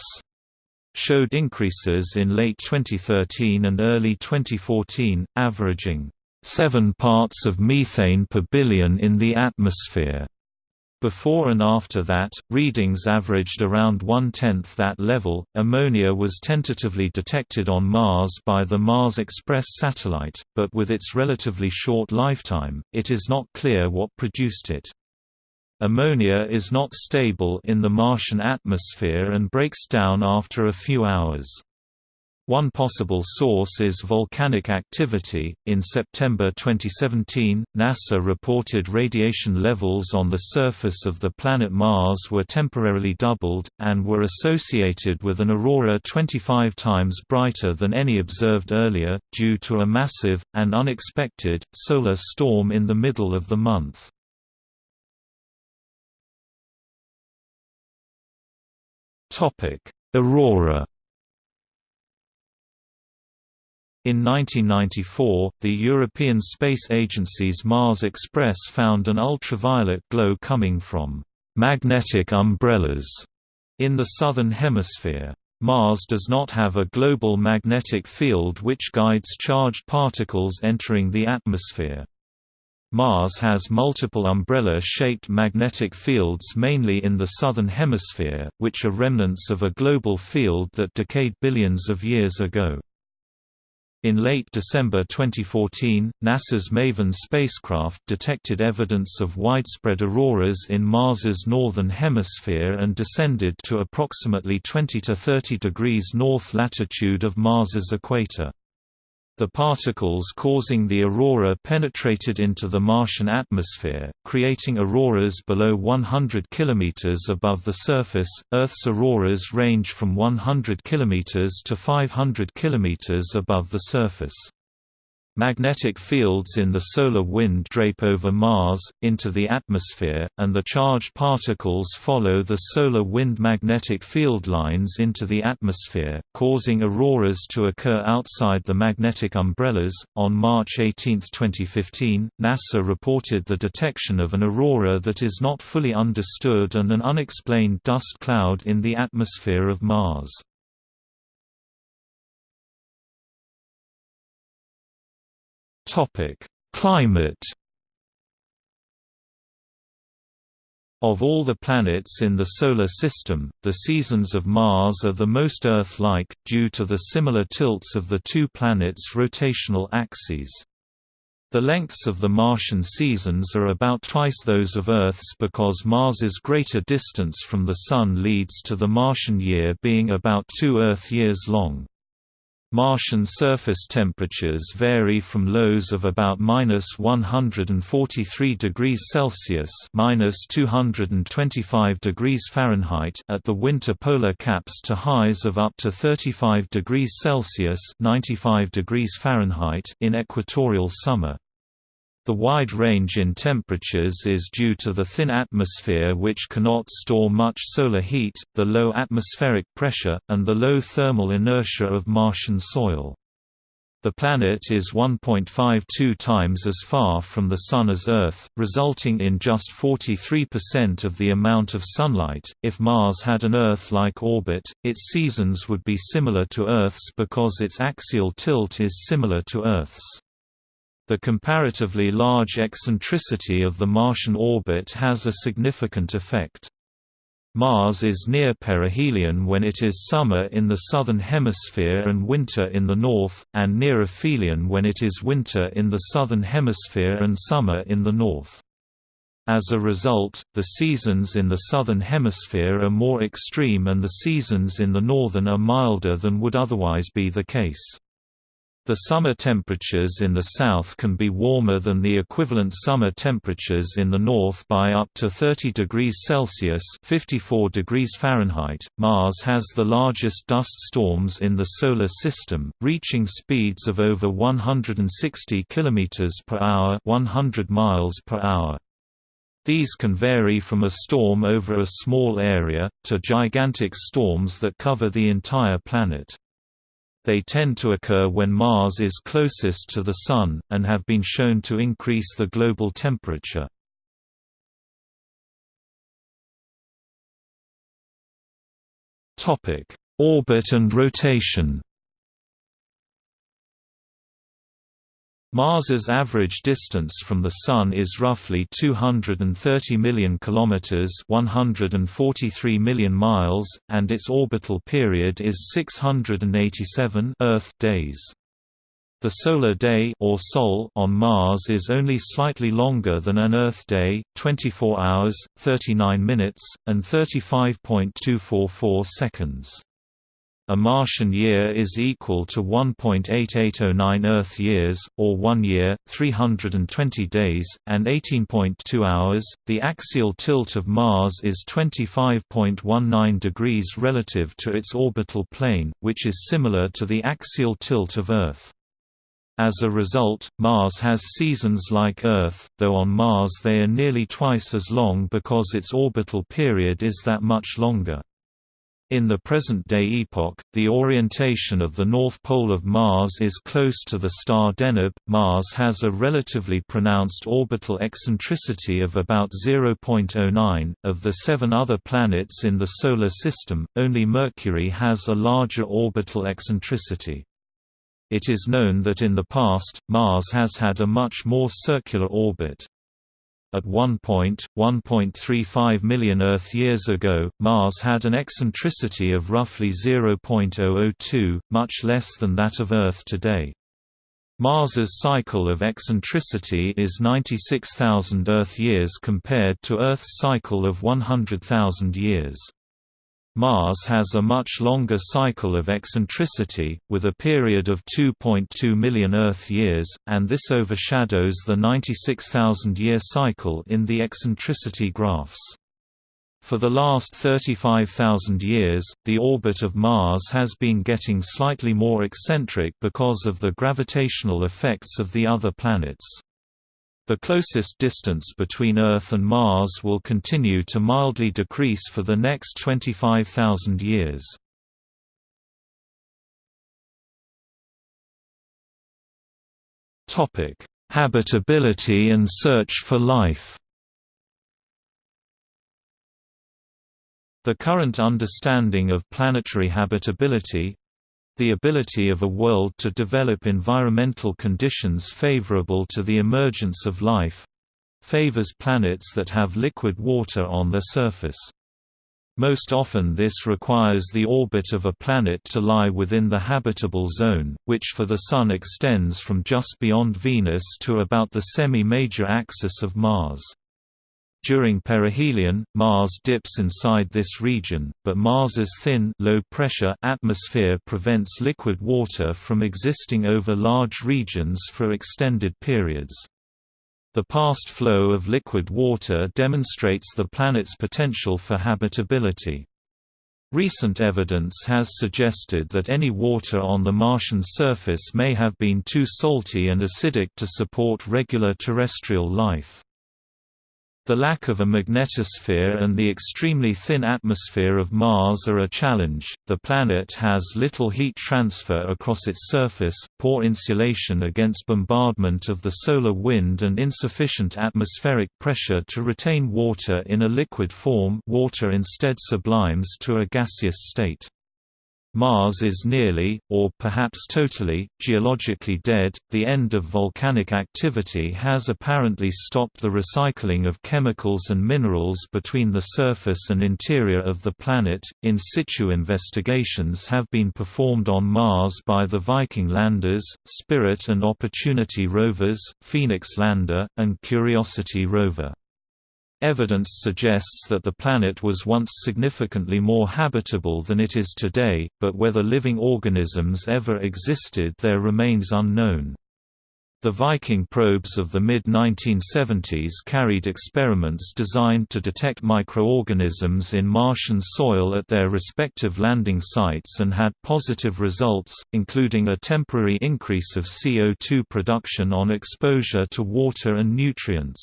Speaker 1: showed increases in late 2013 and early 2014, averaging 7 parts of methane per billion in the atmosphere. Before and after that, readings averaged around one-tenth that level. Ammonia was tentatively detected on Mars by the Mars Express satellite, but with its relatively short lifetime, it is not clear what produced it. Ammonia is not stable in the Martian atmosphere and breaks down after a few hours. One possible source is volcanic activity. In September 2017, NASA reported radiation levels on the surface of the planet Mars were temporarily doubled, and were associated with an aurora 25 times brighter than any observed earlier, due to a massive, and unexpected, solar storm in the middle of the month. Aurora In 1994, the European Space Agency's Mars Express found an ultraviolet glow coming from magnetic umbrellas in the southern hemisphere. Mars does not have a global magnetic field which guides charged particles entering the atmosphere. Mars has multiple umbrella-shaped magnetic fields mainly in the southern hemisphere, which are remnants of a global field that decayed billions of years ago. In late December 2014, NASA's MAVEN spacecraft detected evidence of widespread auroras in Mars's northern hemisphere and descended to approximately 20 to 30 degrees north latitude of Mars's equator. The particles causing the aurora penetrated into the Martian atmosphere, creating auroras below 100 km above the surface. Earth's auroras range from 100 km to 500 km above the surface. Magnetic fields in the solar wind drape over Mars, into the atmosphere, and the charged particles follow the solar wind magnetic field lines into the atmosphere, causing auroras to occur outside the magnetic umbrellas. On March 18, 2015, NASA reported the detection of an aurora that is not fully understood and an unexplained dust cloud in the atmosphere of Mars. Topic: Climate. Of all the planets in the Solar System, the seasons of Mars are the most Earth-like, due to the similar tilts of the two planets' rotational axes. The lengths of the Martian seasons are about twice those of Earth's because Mars's greater distance from the Sun leads to the Martian year being about two Earth years long. Martian surface temperatures vary from lows of about minus 143 degrees Celsius minus 225 degrees Fahrenheit at the winter polar caps to highs of up to 35 degrees Celsius 95 degrees Fahrenheit in equatorial summer. The wide range in temperatures is due to the thin atmosphere which cannot store much solar heat, the low atmospheric pressure, and the low thermal inertia of Martian soil. The planet is 1.52 times as far from the Sun as Earth, resulting in just 43% of the amount of sunlight. If Mars had an Earth like orbit, its seasons would be similar to Earth's because its axial tilt is similar to Earth's. The comparatively large eccentricity of the Martian orbit has a significant effect. Mars is near perihelion when it is summer in the southern hemisphere and winter in the north, and near aphelion when it is winter in the southern hemisphere and summer in the north. As a result, the seasons in the southern hemisphere are more extreme and the seasons in the northern are milder than would otherwise be the case. The summer temperatures in the south can be warmer than the equivalent summer temperatures in the north by up to 30 degrees Celsius (54 degrees Fahrenheit). Mars has the largest dust storms in the solar system, reaching speeds of over 160 km per hour, 100 miles per hour. These can vary from a storm over a small area, to gigantic storms that cover the entire planet. They tend to occur when Mars is closest to the Sun, and have been shown to increase the global temperature. Orbit and rotation Mars's average distance from the Sun is roughly 230 million kilometers (143 million miles), and its orbital period is 687 Earth days. The solar day or sol on Mars is only slightly longer than an Earth day, 24 hours, 39 minutes, and 35.244 seconds. A Martian year is equal to 1.8809 Earth years, or 1 year, 320 days, and 18.2 hours. The axial tilt of Mars is 25.19 degrees relative to its orbital plane, which is similar to the axial tilt of Earth. As a result, Mars has seasons like Earth, though on Mars they are nearly twice as long because its orbital period is that much longer. In the present-day epoch, the orientation of the north pole of Mars is close to the star Deneb. Mars has a relatively pronounced orbital eccentricity of about 0.09. Of the seven other planets in the Solar System, only Mercury has a larger orbital eccentricity. It is known that in the past, Mars has had a much more circular orbit. At one point, 1.35 million Earth-years ago, Mars had an eccentricity of roughly 0.002, much less than that of Earth today. Mars's cycle of eccentricity is 96,000 Earth-years compared to Earth's cycle of 100,000 years. Mars has a much longer cycle of eccentricity, with a period of 2.2 million Earth-years, and this overshadows the 96,000-year cycle in the eccentricity graphs. For the last 35,000 years, the orbit of Mars has been getting slightly more eccentric because of the gravitational effects of the other planets. The closest distance between Earth and Mars will continue to mildly decrease for the next 25,000 years. Habitability and search for life The current understanding of planetary habitability, the ability of a world to develop environmental conditions favorable to the emergence of life favors planets that have liquid water on their surface. Most often this requires the orbit of a planet to lie within the habitable zone, which for the Sun extends from just beyond Venus to about the semi-major axis of Mars. During perihelion, Mars dips inside this region, but Mars's thin low-pressure atmosphere prevents liquid water from existing over large regions for extended periods. The past flow of liquid water demonstrates the planet's potential for habitability. Recent evidence has suggested that any water on the Martian surface may have been too salty and acidic to support regular terrestrial life. The lack of a magnetosphere and the extremely thin atmosphere of Mars are a challenge. The planet has little heat transfer across its surface, poor insulation against bombardment of the solar wind, and insufficient atmospheric pressure to retain water in a liquid form. Water instead sublimes to a gaseous state. Mars is nearly, or perhaps totally, geologically dead. The end of volcanic activity has apparently stopped the recycling of chemicals and minerals between the surface and interior of the planet. In situ investigations have been performed on Mars by the Viking landers, Spirit and Opportunity rovers, Phoenix lander, and Curiosity rover. Evidence suggests that the planet was once significantly more habitable than it is today, but whether living organisms ever existed there remains unknown. The Viking probes of the mid-1970s carried experiments designed to detect microorganisms in Martian soil at their respective landing sites and had positive results, including a temporary increase of CO2 production on exposure to water and nutrients.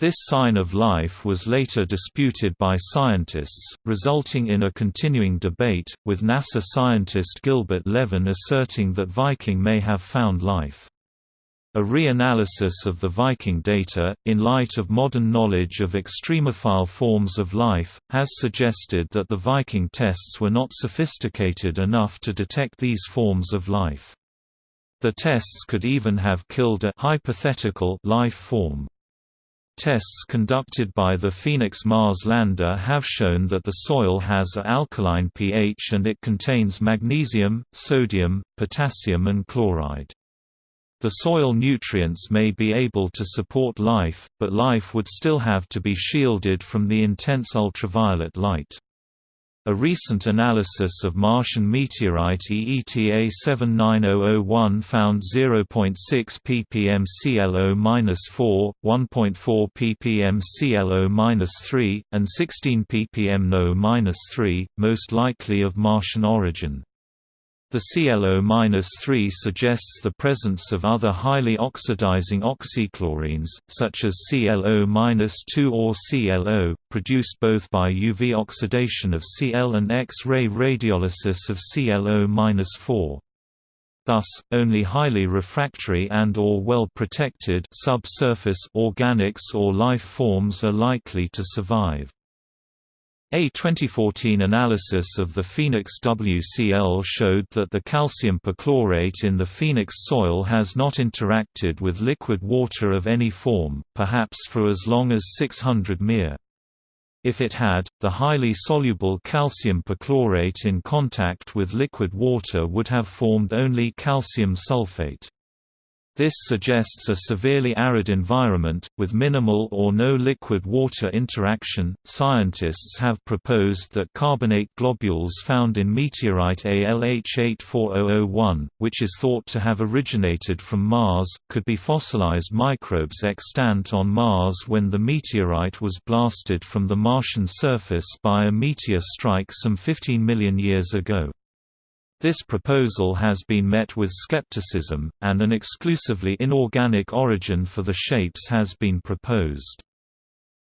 Speaker 1: This sign of life was later disputed by scientists, resulting in a continuing debate, with NASA scientist Gilbert Levin asserting that Viking may have found life. A reanalysis of the Viking data, in light of modern knowledge of extremophile forms of life, has suggested that the Viking tests were not sophisticated enough to detect these forms of life. The tests could even have killed a hypothetical life form. Tests conducted by the Phoenix Mars lander have shown that the soil has a alkaline pH and it contains magnesium, sodium, potassium and chloride. The soil nutrients may be able to support life, but life would still have to be shielded from the intense ultraviolet light. A recent analysis of Martian meteorite EETA 79001 found 0.6 ppm ClO-4, 1.4 ppm ClO-3, and 16 ppm NO-3, most likely of Martian origin. The ClO-3 suggests the presence of other highly oxidizing oxychlorines, such as ClO-2 or ClO, produced both by UV oxidation of Cl and X-ray radiolysis of ClO-4. Thus, only highly refractory and or well-protected subsurface organics or life forms are likely to survive. A 2014 analysis of the Phoenix WCL showed that the calcium perchlorate in the Phoenix soil has not interacted with liquid water of any form, perhaps for as long as 600 mr. If it had, the highly soluble calcium perchlorate in contact with liquid water would have formed only calcium sulfate. This suggests a severely arid environment, with minimal or no liquid water interaction. Scientists have proposed that carbonate globules found in meteorite ALH84001, which is thought to have originated from Mars, could be fossilized microbes extant on Mars when the meteorite was blasted from the Martian surface by a meteor strike some 15 million years ago. This proposal has been met with skepticism, and an exclusively inorganic origin for the shapes has been proposed.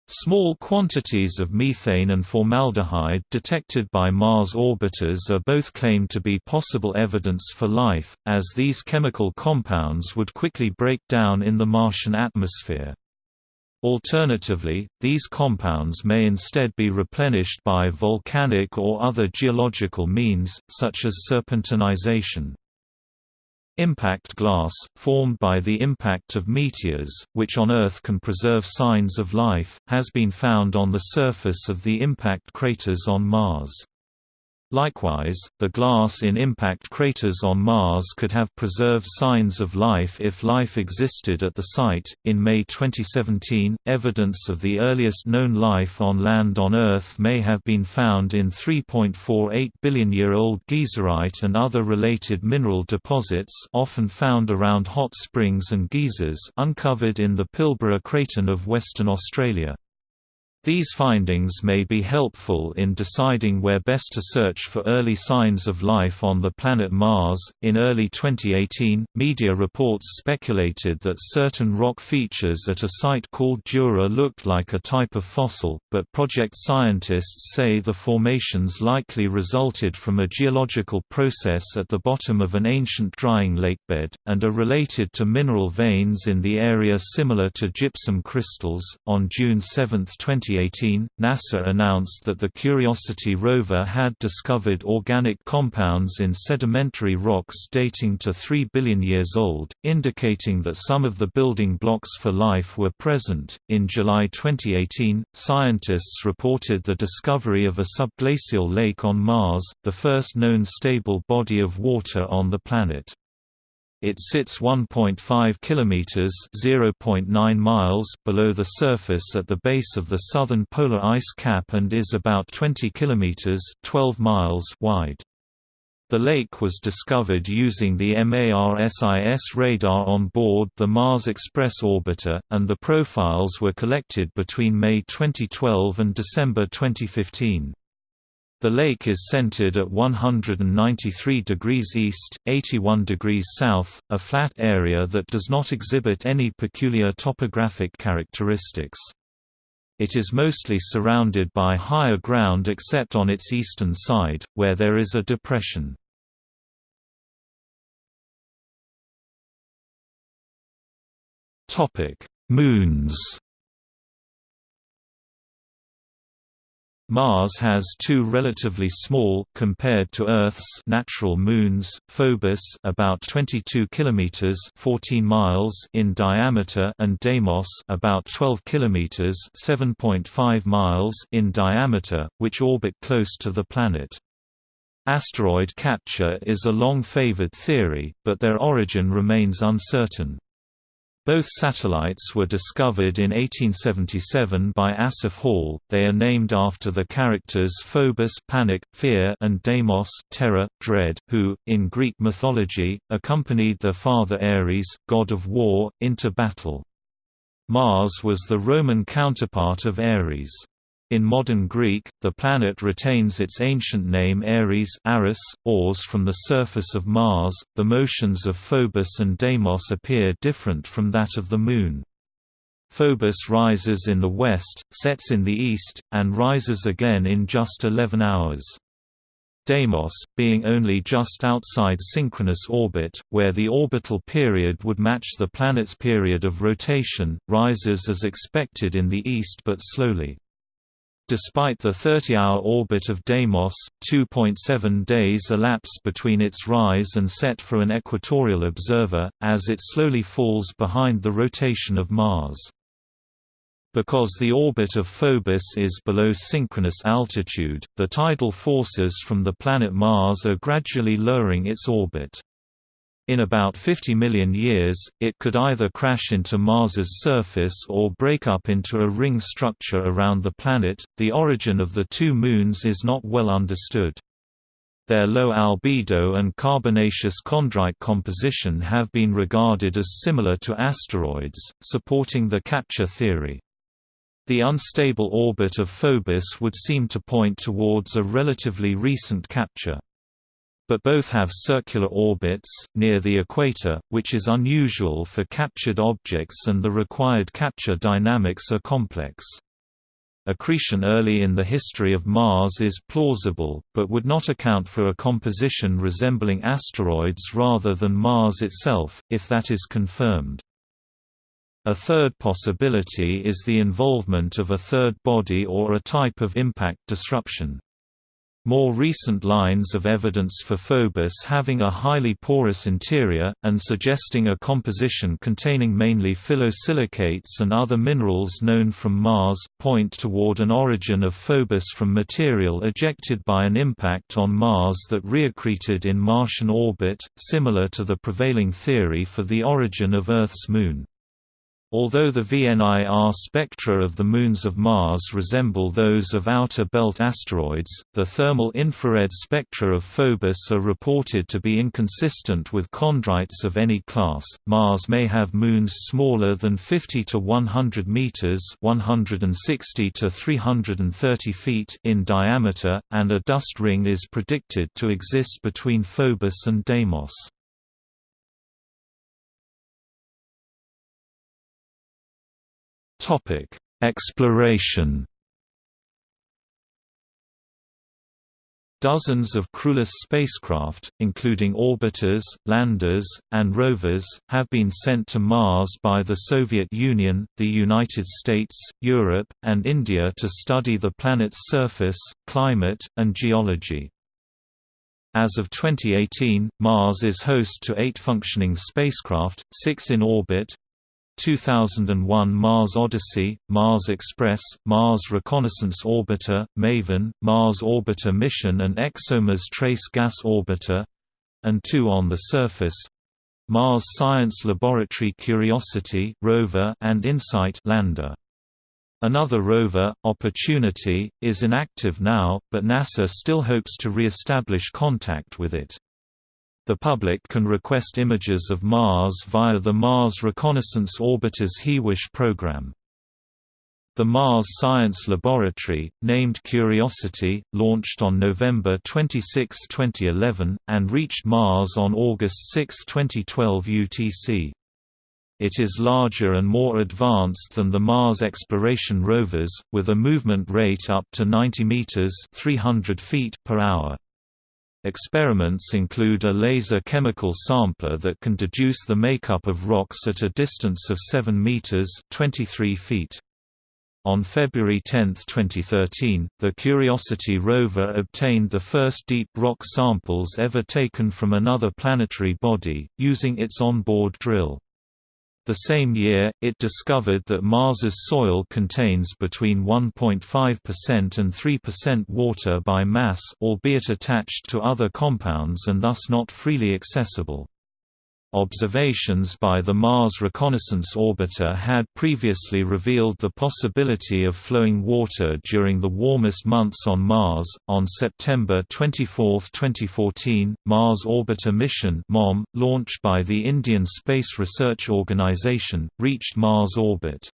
Speaker 1: Small quantities of methane and formaldehyde detected by Mars orbiters are both claimed to be possible evidence for life, as these chemical compounds would quickly break down in the Martian atmosphere. Alternatively, these compounds may instead be replenished by volcanic or other geological means, such as serpentinization. Impact glass, formed by the impact of meteors, which on Earth can preserve signs of life, has been found on the surface of the impact craters on Mars. Likewise, the glass in impact craters on Mars could have preserved signs of life if life existed at the site. In May 2017, evidence of the earliest known life on land on Earth may have been found in 3.48 billion year old geyserite and other related mineral deposits, often found around hot springs and geysers, uncovered in the Pilbara Craton of Western Australia. These findings may be helpful in deciding where best to search for early signs of life on the planet Mars. In early 2018, media reports speculated that certain rock features at a site called Jura looked like a type of fossil, but project scientists say the formations likely resulted from a geological process at the bottom of an ancient drying lakebed, and are related to mineral veins in the area similar to gypsum crystals. On June 7, 20 2018, NASA announced that the Curiosity rover had discovered organic compounds in sedimentary rocks dating to 3 billion years old, indicating that some of the building blocks for life were present. In July 2018, scientists reported the discovery of a subglacial lake on Mars, the first known stable body of water on the planet. It sits 1.5 kilometers (0.9 miles) below the surface at the base of the southern polar ice cap and is about 20 kilometers (12 miles) wide. The lake was discovered using the MARSIS radar on board the Mars Express orbiter, and the profiles were collected between May 2012 and December 2015. The lake is centered at 193 degrees east, 81 degrees south, a flat area that does not exhibit any peculiar topographic characteristics. It is mostly surrounded by higher ground except on its eastern side, where there is a depression. Moons Mars has two relatively small compared to Earth's natural moons, Phobos about 22 kilometers 14 miles in diameter and Deimos about 12 kilometers 7.5 miles in diameter, which orbit close to the planet. Asteroid capture is a long favored theory, but their origin remains uncertain. Both satellites were discovered in 1877 by Asaph Hall. They are named after the characters Phobos panic, fear, and Deimos terror, dread, who, in Greek mythology, accompanied their father Ares, god of war, into battle. Mars was the Roman counterpart of Ares. In modern Greek, the planet retains its ancient name Ares Aris, Ors from the surface of Mars. The motions of Phobos and Deimos appear different from that of the Moon. Phobos rises in the west, sets in the east, and rises again in just 11 hours. Deimos, being only just outside synchronous orbit, where the orbital period would match the planet's period of rotation, rises as expected in the east but slowly. Despite the 30-hour orbit of Deimos, 2.7 days elapse between its rise and set for an equatorial observer, as it slowly falls behind the rotation of Mars. Because the orbit of Phobos is below synchronous altitude, the tidal forces from the planet Mars are gradually lowering its orbit. In about 50 million years, it could either crash into Mars's surface or break up into a ring structure around the planet. The origin of the two moons is not well understood. Their low albedo and carbonaceous chondrite composition have been regarded as similar to asteroids, supporting the capture theory. The unstable orbit of Phobos would seem to point towards a relatively recent capture but both have circular orbits, near the equator, which is unusual for captured objects and the required capture dynamics are complex. Accretion early in the history of Mars is plausible, but would not account for a composition resembling asteroids rather than Mars itself, if that is confirmed. A third possibility is the involvement of a third body or a type of impact disruption. More recent lines of evidence for Phobos having a highly porous interior, and suggesting a composition containing mainly phyllosilicates and other minerals known from Mars, point toward an origin of Phobos from material ejected by an impact on Mars that reaccreted in Martian orbit, similar to the prevailing theory for the origin of Earth's moon. Although the VNIR spectra of the moons of Mars resemble those of outer belt asteroids, the thermal infrared spectra of Phobos are reported to be inconsistent with chondrites of any class. Mars may have moons smaller than 50 to 100 meters (160 to 330 feet) in diameter, and a dust ring is predicted to exist between Phobos and Deimos. Topic: Exploration. Dozens of crewless spacecraft, including orbiters, landers, and rovers, have been sent to Mars by the Soviet Union, the United States, Europe, and India to study the planet's surface, climate, and geology. As of 2018, Mars is host to eight functioning spacecraft, six in orbit, 2001 Mars Odyssey, Mars Express, Mars Reconnaissance Orbiter, MAVEN, Mars Orbiter Mission and ExoMars Trace Gas Orbiter and two on the surface Mars Science Laboratory Curiosity rover and InSight lander. Another rover, Opportunity, is inactive now, but NASA still hopes to re-establish contact with it. The public can request images of Mars via the Mars Reconnaissance Orbiter's HiWish program. The Mars Science Laboratory, named Curiosity, launched on November 26, 2011, and reached Mars on August 6, 2012 UTC. It is larger and more advanced than the Mars exploration rovers, with a movement rate up to 90 meters (300 feet) per hour. Experiments include a laser chemical sampler that can deduce the makeup of rocks at a distance of 7 meters (23 feet). On February 10, 2013, the Curiosity rover obtained the first deep rock samples ever taken from another planetary body, using its onboard drill. The same year, it discovered that Mars's soil contains between 1.5% and 3% water by mass albeit attached to other compounds and thus not freely accessible. Observations by the Mars Reconnaissance Orbiter had previously revealed the possibility of flowing water during the warmest months on Mars. On September 24, 2014, Mars Orbiter mission (MOM), launched by the Indian Space Research Organisation, reached Mars orbit.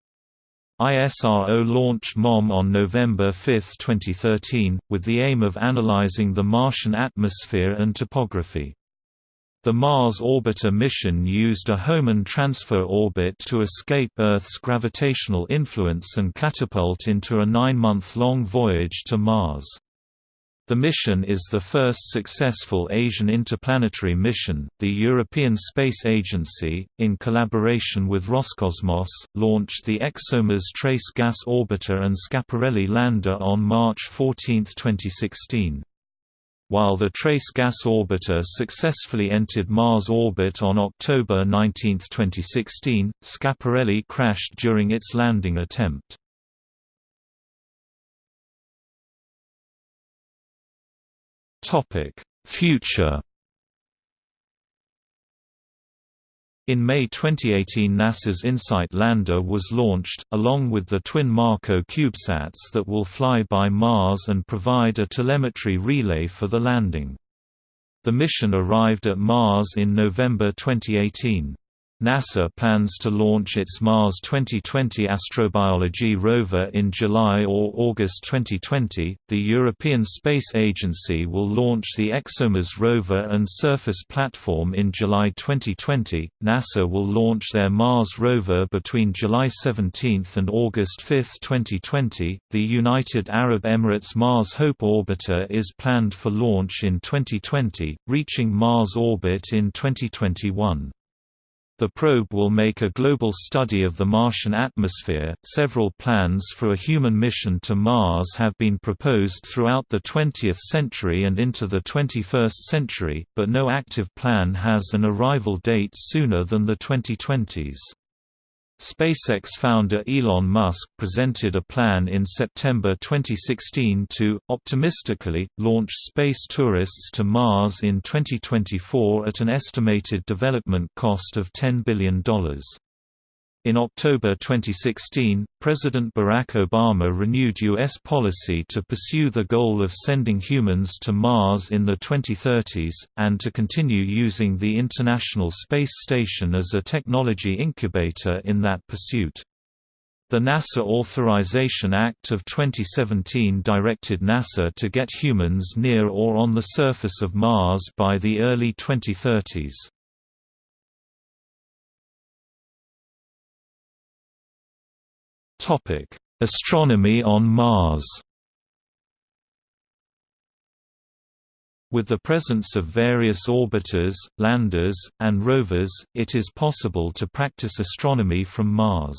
Speaker 1: ISRO launched MOM on November 5, 2013, with the aim of analyzing the Martian atmosphere and topography. The Mars Orbiter mission used a Hohmann transfer orbit to escape Earth's gravitational influence and catapult into a nine-month-long voyage to Mars. The mission is the first successful Asian interplanetary mission. The European Space Agency, in collaboration with Roscosmos, launched the ExoMars Trace Gas Orbiter and Schiaparelli lander on March 14, 2016. While the Trace Gas Orbiter successfully entered Mars orbit on October 19, 2016, Schiaparelli crashed during its landing attempt. Future In May 2018 NASA's InSight lander was launched, along with the twin MarCO CubeSats that will fly by Mars and provide a telemetry relay for the landing. The mission arrived at Mars in November 2018. NASA plans to launch its Mars 2020 astrobiology rover in July or August 2020. The European Space Agency will launch the ExoMars rover and surface platform in July 2020. NASA will launch their Mars rover between July 17 and August 5, 2020. The United Arab Emirates Mars Hope orbiter is planned for launch in 2020, reaching Mars orbit in 2021. The probe will make a global study of the Martian atmosphere. Several plans for a human mission to Mars have been proposed throughout the 20th century and into the 21st century, but no active plan has an arrival date sooner than the 2020s. SpaceX founder Elon Musk presented a plan in September 2016 to, optimistically, launch space tourists to Mars in 2024 at an estimated development cost of $10 billion. In October 2016, President Barack Obama renewed U.S. policy to pursue the goal of sending humans to Mars in the 2030s, and to continue using the International Space Station as a technology incubator in that pursuit. The NASA Authorization Act of 2017 directed NASA to get humans near or on the surface of Mars by the early 2030s. Topic: Astronomy on Mars. With the presence of various orbiters, landers, and rovers, it is possible to practice astronomy from Mars.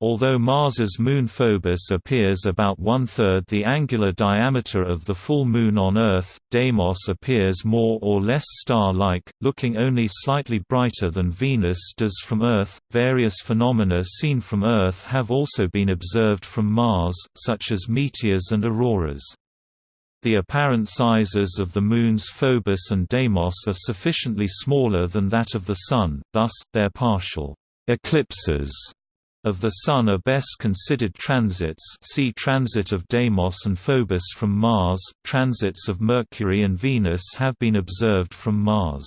Speaker 1: Although Mars's moon Phobos appears about one-third the angular diameter of the full moon on Earth, Deimos appears more or less star-like, looking only slightly brighter than Venus does from Earth. Various phenomena seen from Earth have also been observed from Mars, such as meteors and auroras. The apparent sizes of the moons Phobos and Deimos are sufficiently smaller than that of the Sun, thus, their partial eclipses of the Sun are best considered transits see Transit of Deimos and Phobos from Mars, transits of Mercury and Venus have been observed from Mars.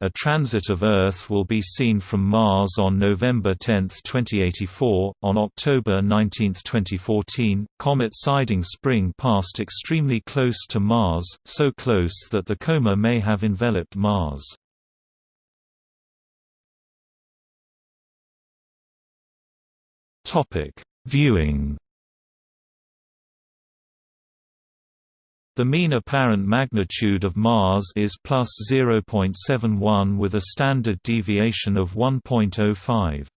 Speaker 1: A transit of Earth will be seen from Mars on November 10, 2084. On October 19, 2014, comet Siding Spring passed extremely close to Mars, so close that the coma may have enveloped Mars. Topic: Viewing. The mean apparent magnitude of Mars is plus 0.71 with a standard deviation of 1.05.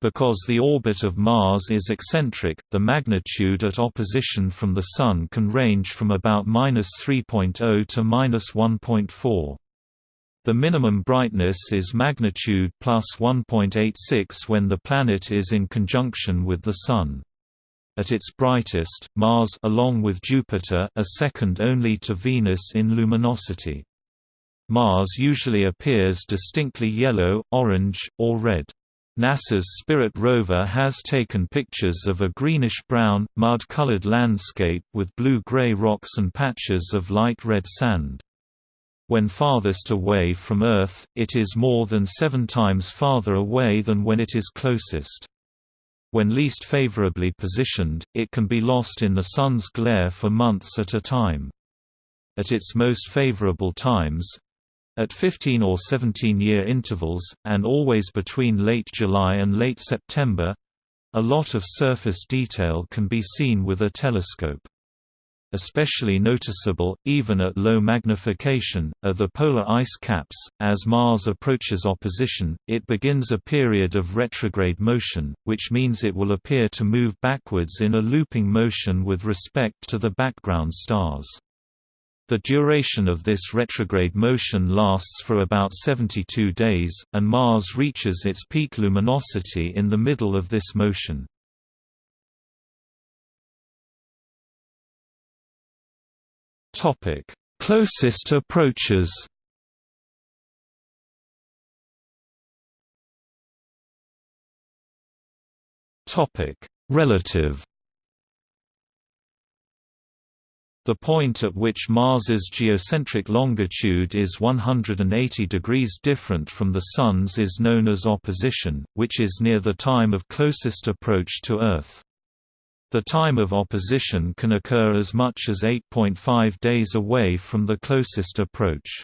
Speaker 1: Because the orbit of Mars is eccentric, the magnitude at opposition from the Sun can range from about -3.0 to -1.4. The minimum brightness is magnitude plus 1.86 when the planet is in conjunction with the Sun. At its brightest, Mars along with Jupiter are second only to Venus in luminosity. Mars usually appears distinctly yellow, orange, or red. NASA's Spirit rover has taken pictures of a greenish-brown, mud-colored landscape with blue-gray rocks and patches of light red sand. When farthest away from Earth, it is more than seven times farther away than when it is closest. When least favorably positioned, it can be lost in the Sun's glare for months at a time. At its most favorable times, at 15 or 17-year intervals, and always between late July and late September, a lot of surface detail can be seen with a telescope. Especially noticeable, even at low magnification, are the polar ice caps. As Mars approaches opposition, it begins a period of retrograde motion, which means it will appear to move backwards in a looping motion with respect to the background stars. The duration of this retrograde motion lasts for about 72 days, and Mars reaches its peak luminosity in the middle of this motion. Topic: Closest approaches. Topic: Relative. The point at which Mars's geocentric longitude is 180 degrees different from the Sun's is known as opposition, which is near the time of closest approach to Earth. The time of opposition can occur as much as 8.5 days away from the closest approach.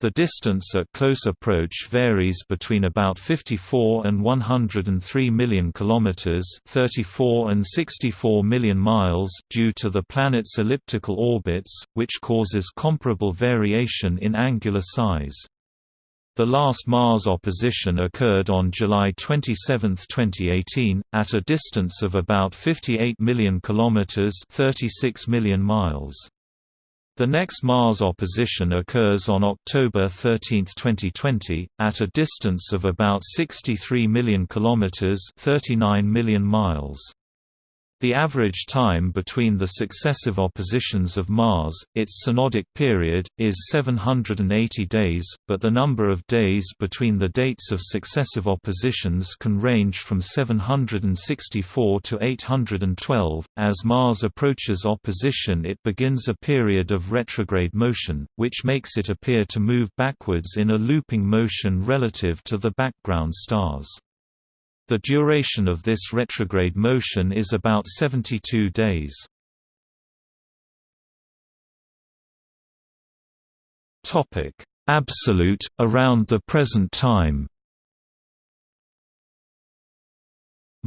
Speaker 1: The distance at close approach varies between about 54 and 103 million kilometers, 34 and 64 million miles due to the planet's elliptical orbits, which causes comparable variation in angular size. The last Mars opposition occurred on July 27, 2018, at a distance of about 58 million kilometers (36 million miles). The next Mars opposition occurs on October 13, 2020, at a distance of about 63 million kilometers (39 million miles). The average time between the successive oppositions of Mars, its synodic period, is 780 days, but the number of days between the dates of successive oppositions can range from 764 to 812. As Mars approaches opposition, it begins a period of retrograde motion, which makes it appear to move backwards in a looping motion relative to the background stars. The duration of this retrograde motion is about 72 days. Absolute, around the present time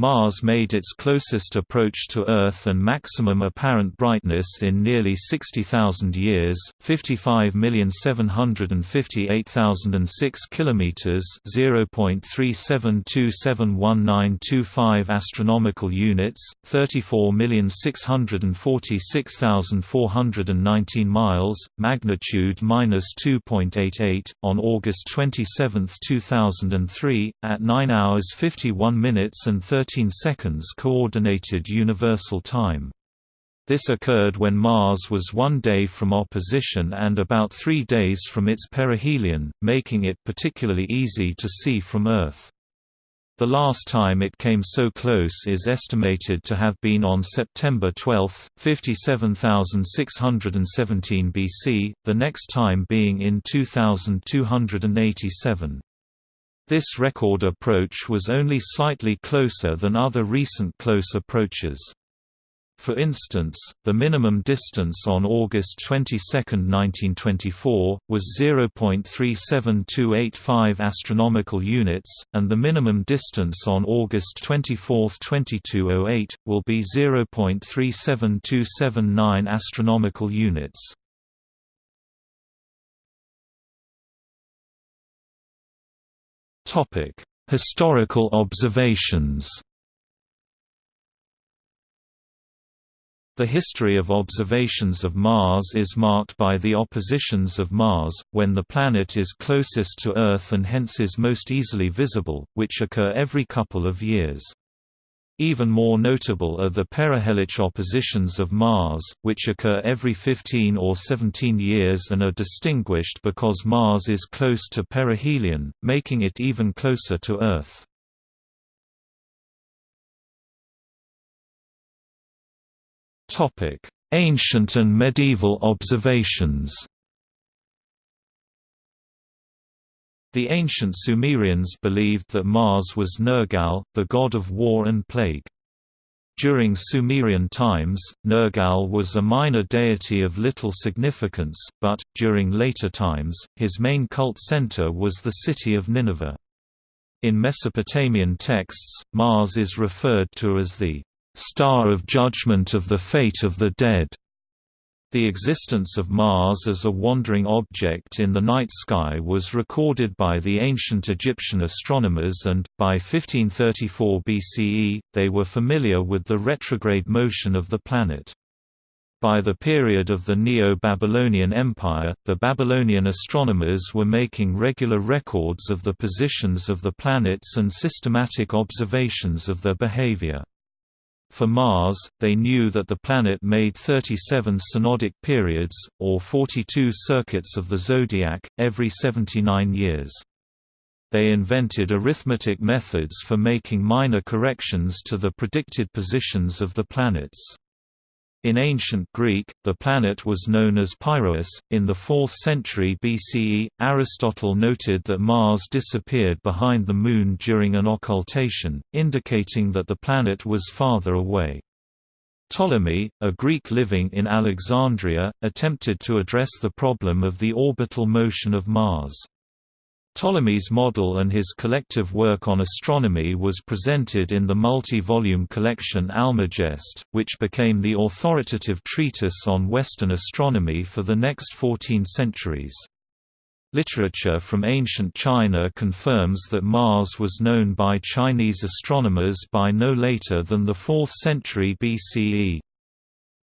Speaker 1: Mars made its closest approach to Earth and maximum apparent brightness in nearly 60,000 years, 55,758,006 kilometers, 0.37271925 astronomical units, 34,646,419 miles, magnitude -2.88 on August 27, 2003 at 9 hours 51 minutes and 30 13 seconds Coordinated Universal Time. This occurred when Mars was one day from opposition and about three days from its perihelion, making it particularly easy to see from Earth. The last time it came so close is estimated to have been on September 12, 57617 BC, the next time being in 2287. This record approach was only slightly closer than other recent close approaches. For instance, the minimum distance on August 22, 1924, was 0.37285 astronomical units, and the minimum distance on August 24, 2208, will be 0.37279 astronomical units. Topic: Historical observations. The history of observations of Mars is marked by the oppositions of Mars, when the planet is closest to Earth and hence is most easily visible, which occur every couple of years. Even more notable are the perihelic oppositions of Mars, which occur every 15 or 17 years and are distinguished because Mars is close to perihelion, making it even closer to Earth. Ancient and medieval observations The ancient Sumerians believed that Mars was Nergal, the god of war and plague. During Sumerian times, Nergal was a minor deity of little significance, but, during later times, his main cult center was the city of Nineveh. In Mesopotamian texts, Mars is referred to as the star of judgment of the fate of the dead. The existence of Mars as a wandering object in the night sky was recorded by the ancient Egyptian astronomers and, by 1534 BCE, they were familiar with the retrograde motion of the planet. By the period of the Neo-Babylonian Empire, the Babylonian astronomers were making regular records of the positions of the planets and systematic observations of their behavior. For Mars, they knew that the planet made 37 synodic periods, or 42 circuits of the zodiac, every 79 years. They invented arithmetic methods for making minor corrections to the predicted positions of the planets. In ancient Greek, the planet was known as Pyroeus. In the 4th century BCE, Aristotle noted that Mars disappeared behind the Moon during an occultation, indicating that the planet was farther away. Ptolemy, a Greek living in Alexandria, attempted to address the problem of the orbital motion of Mars. Ptolemy's model and his collective work on astronomy was presented in the multi-volume collection Almagest, which became the authoritative treatise on Western astronomy for the next 14 centuries. Literature from ancient China confirms that Mars was known by Chinese astronomers by no later than the 4th century BCE.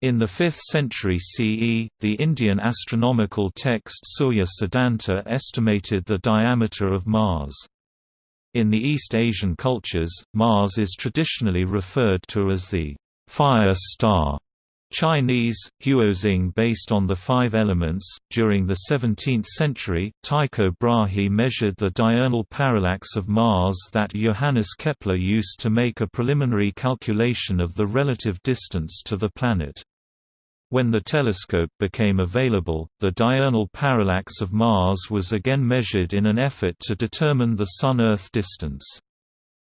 Speaker 1: In the 5th century CE, the Indian astronomical text Surya Siddhanta estimated the diameter of Mars. In the East Asian cultures, Mars is traditionally referred to as the fire star Chinese, Huoxing based on the five elements. During the 17th century, Tycho Brahe measured the diurnal parallax of Mars that Johannes Kepler used to make a preliminary calculation of the relative distance to the planet. When the telescope became available, the diurnal parallax of Mars was again measured in an effort to determine the Sun-Earth distance.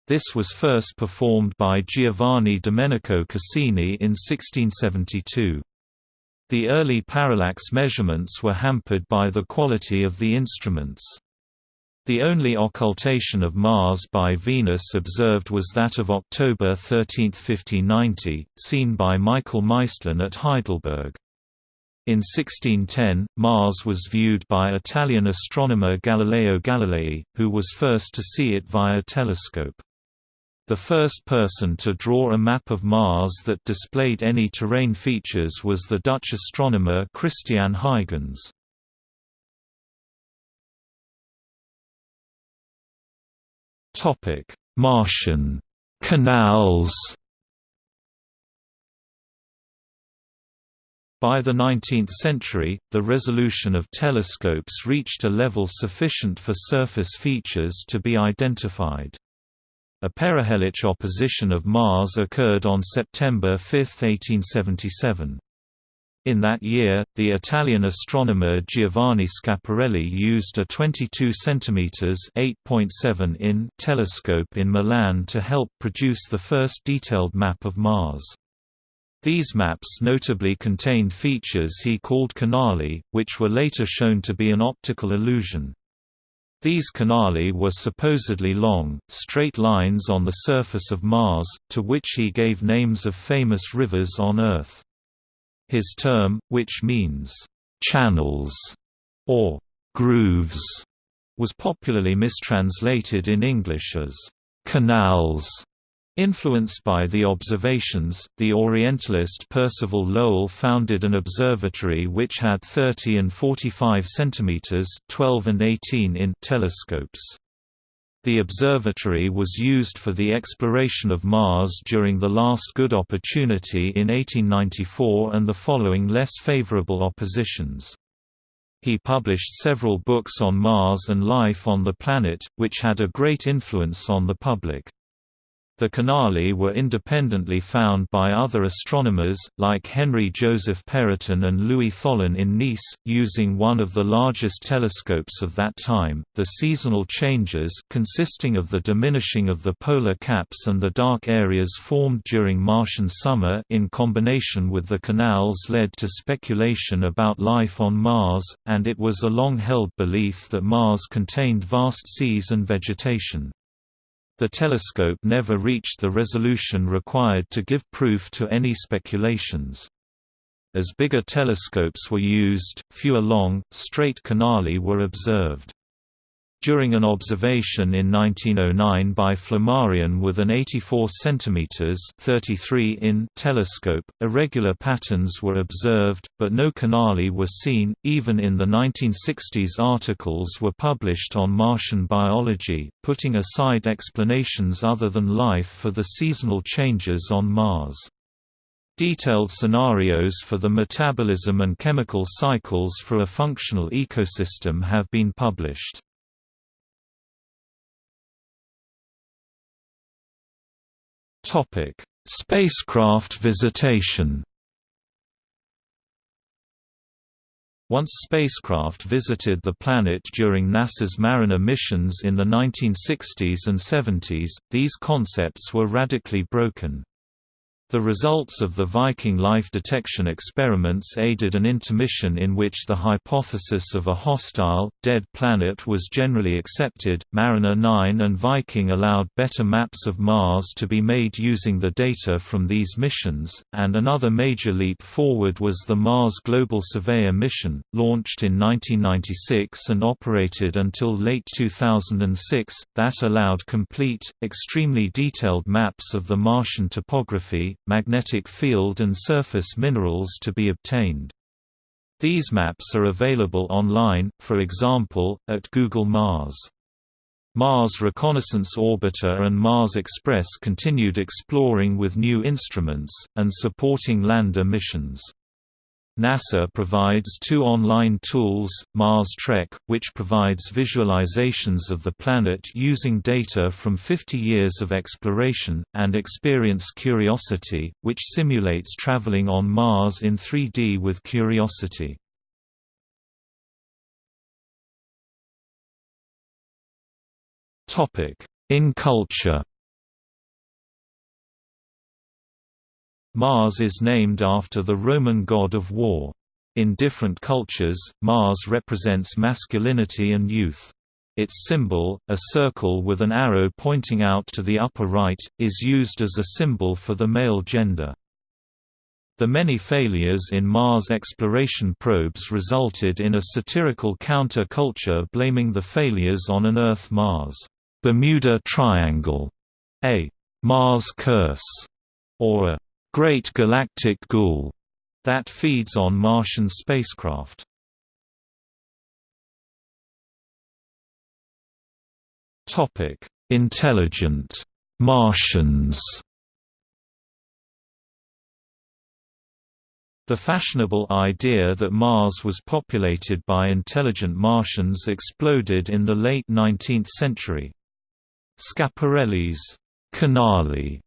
Speaker 1: This was first performed by Giovanni Domenico Cassini in 1672. The early parallax measurements were hampered by the quality of the instruments. The only occultation of Mars by Venus observed was that of October 13, 1590, seen by Michael Maestlin at Heidelberg. In 1610, Mars was viewed by Italian astronomer Galileo Galilei, who was first to see it via telescope. The first person to draw a map of Mars that displayed any terrain features was the Dutch astronomer Christian Huygens. Martian canals By the 19th century, the resolution of telescopes reached a level sufficient for surface features to be identified. A perihelic opposition of Mars occurred on September 5, 1877. In that year, the Italian astronomer Giovanni Schiaparelli used a 22 cm (8.7 in) telescope in Milan to help produce the first detailed map of Mars. These maps notably contained features he called canali, which were later shown to be an optical illusion. These canali were supposedly long, straight lines on the surface of Mars, to which he gave names of famous rivers on Earth. His term, which means, "'channels' or "'grooves' was popularly mistranslated in English as, "'canals' Influenced by the observations, the Orientalist Percival Lowell founded an observatory which had 30 and 45 cm 12 and 18 in telescopes. The observatory was used for the exploration of Mars during the last good opportunity in 1894 and the following less favorable oppositions. He published several books on Mars and life on the planet, which had a great influence on the public. The canali were independently found by other astronomers, like Henry Joseph Perrotin and Louis Thollon in Nice, using one of the largest telescopes of that time. The seasonal changes, consisting of the diminishing of the polar caps and the dark areas formed during Martian summer, in combination with the canals, led to speculation about life on Mars, and it was a long held belief that Mars contained vast seas and vegetation. The telescope never reached the resolution required to give proof to any speculations. As bigger telescopes were used, fewer long, straight canali were observed. During an observation in 1909 by Flammarion with an 84 cm 33 in telescope, irregular patterns were observed, but no canali were seen. Even in the 1960s, articles were published on Martian biology, putting aside explanations other than life for the seasonal changes on Mars. Detailed scenarios for the metabolism and chemical cycles for a functional ecosystem have been published. Topic: Spacecraft visitation. Once spacecraft visited the planet during NASA's Mariner missions in the 1960s and 70s, these concepts were radically broken. The results of the Viking life detection experiments aided an intermission in which the hypothesis of a hostile, dead planet was generally accepted. Mariner 9 and Viking allowed better maps of Mars to be made using the data from these missions, and another major leap forward was the Mars Global Surveyor mission, launched in 1996 and operated until late 2006, that allowed complete, extremely detailed maps of the Martian topography, magnetic field and surface minerals to be obtained. These maps are available online, for example, at Google Mars. Mars Reconnaissance Orbiter and Mars Express continued exploring with new instruments, and supporting lander missions. NASA provides two online tools, Mars Trek, which provides visualizations of the planet using data from 50 years of exploration, and Experience Curiosity, which simulates traveling on Mars in 3D with Curiosity. In culture Mars is named after the Roman god of war. In different cultures, Mars represents masculinity and youth. Its symbol, a circle with an arrow pointing out to the upper right, is used as a symbol for the male gender. The many failures in Mars exploration probes resulted in a satirical counter-culture blaming the failures on an Earth-Mars Bermuda Triangle, a Mars curse, or a great galactic ghoul that feeds on Martian spacecraft. Topic: Intelligent Martians. The fashionable idea that Mars was populated by intelligent Martians exploded in the late 19th century. Schiaparelli's Canali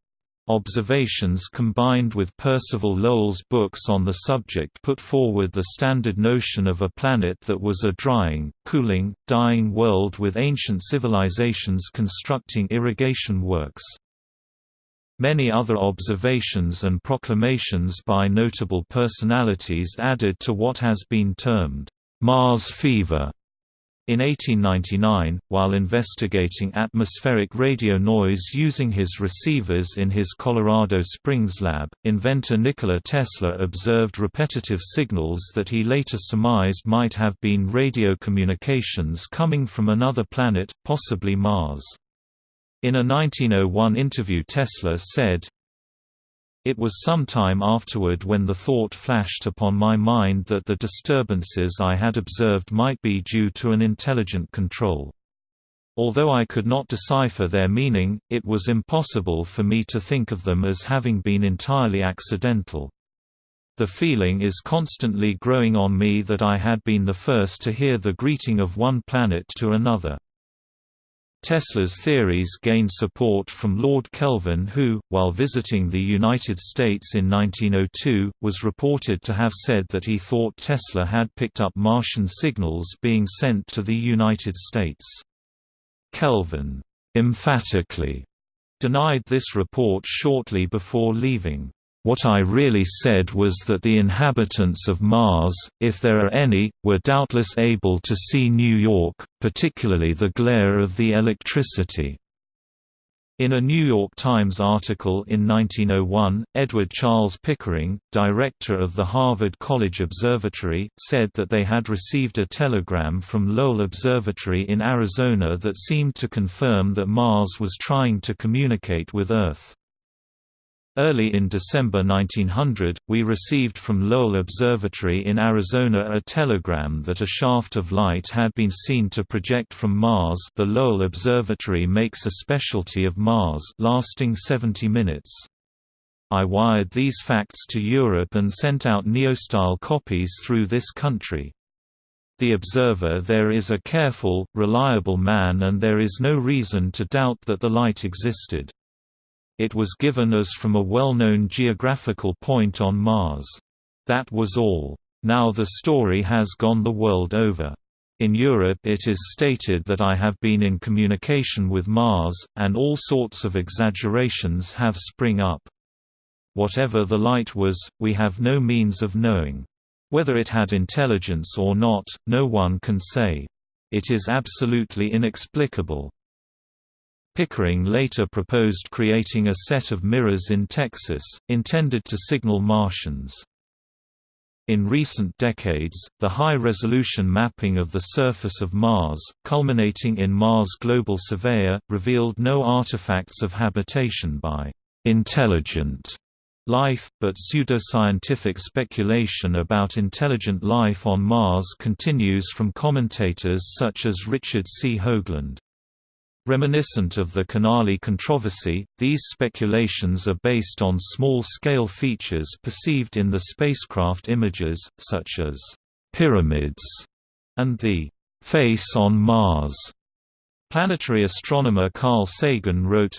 Speaker 1: observations combined with Percival Lowell's books on the subject put forward the standard notion of a planet that was a drying, cooling, dying world with ancient civilizations constructing irrigation works. Many other observations and proclamations by notable personalities added to what has been termed Mars fever in 1899, while investigating atmospheric radio noise using his receivers in his Colorado Springs lab, inventor Nikola Tesla observed repetitive signals that he later surmised might have been radio communications coming from another planet, possibly Mars. In a 1901 interview Tesla said, it was some time afterward when the thought flashed upon my mind that the disturbances I had observed might be due to an intelligent control. Although I could not decipher their meaning, it was impossible for me to think of them as having been entirely accidental. The feeling is constantly growing on me that I had been the first to hear the greeting of one planet to another. Tesla's theories gained support from Lord Kelvin who, while visiting the United States in 1902, was reported to have said that he thought Tesla had picked up Martian signals being sent to the United States. Kelvin emphatically denied this report shortly before leaving. What I really said was that the inhabitants of Mars, if there are any, were doubtless able to see New York, particularly the glare of the electricity. In a New York Times article in 1901, Edward Charles Pickering, director of the Harvard College Observatory, said that they had received a telegram from Lowell Observatory in Arizona that seemed to confirm that Mars was trying to communicate with Earth. Early in December 1900, we received from Lowell Observatory in Arizona a telegram that a shaft of light had been seen to project from Mars the Lowell Observatory makes a specialty of Mars lasting 70 minutes. I wired these facts to Europe and sent out neostyle copies through this country. The observer there is a careful, reliable man and there is no reason to doubt that the light existed. It was given as from a well-known geographical point on Mars. That was all. Now the story has gone the world over. In Europe it is stated that I have been in communication with Mars, and all sorts of exaggerations have spring up. Whatever the light was, we have no means of knowing. Whether it had intelligence or not, no one can say. It is absolutely inexplicable. Pickering later proposed creating a set of mirrors in Texas, intended to signal Martians. In recent decades, the high-resolution mapping of the surface of Mars, culminating in Mars Global Surveyor, revealed no artifacts of habitation by «intelligent» life, but pseudoscientific speculation about intelligent life on Mars continues from commentators such as Richard C. Hoagland. Reminiscent of the Canali controversy, these speculations are based on small-scale features perceived in the spacecraft images, such as pyramids and the face on Mars. Planetary astronomer Carl Sagan wrote,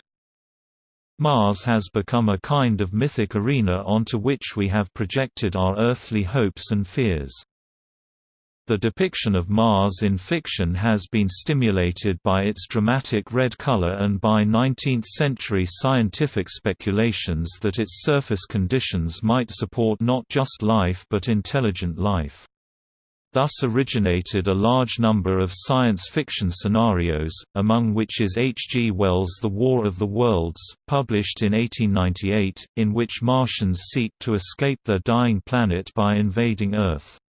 Speaker 1: Mars has become a kind of mythic arena onto which we have projected our earthly hopes and fears. The depiction of Mars in fiction has been stimulated by its dramatic red color and by 19th-century scientific speculations that its surface conditions might support not just life but intelligent life. Thus originated a large number of science fiction scenarios, among which is H. G. Wells' The War of the Worlds, published in 1898, in which Martians seek to escape their dying planet by invading Earth.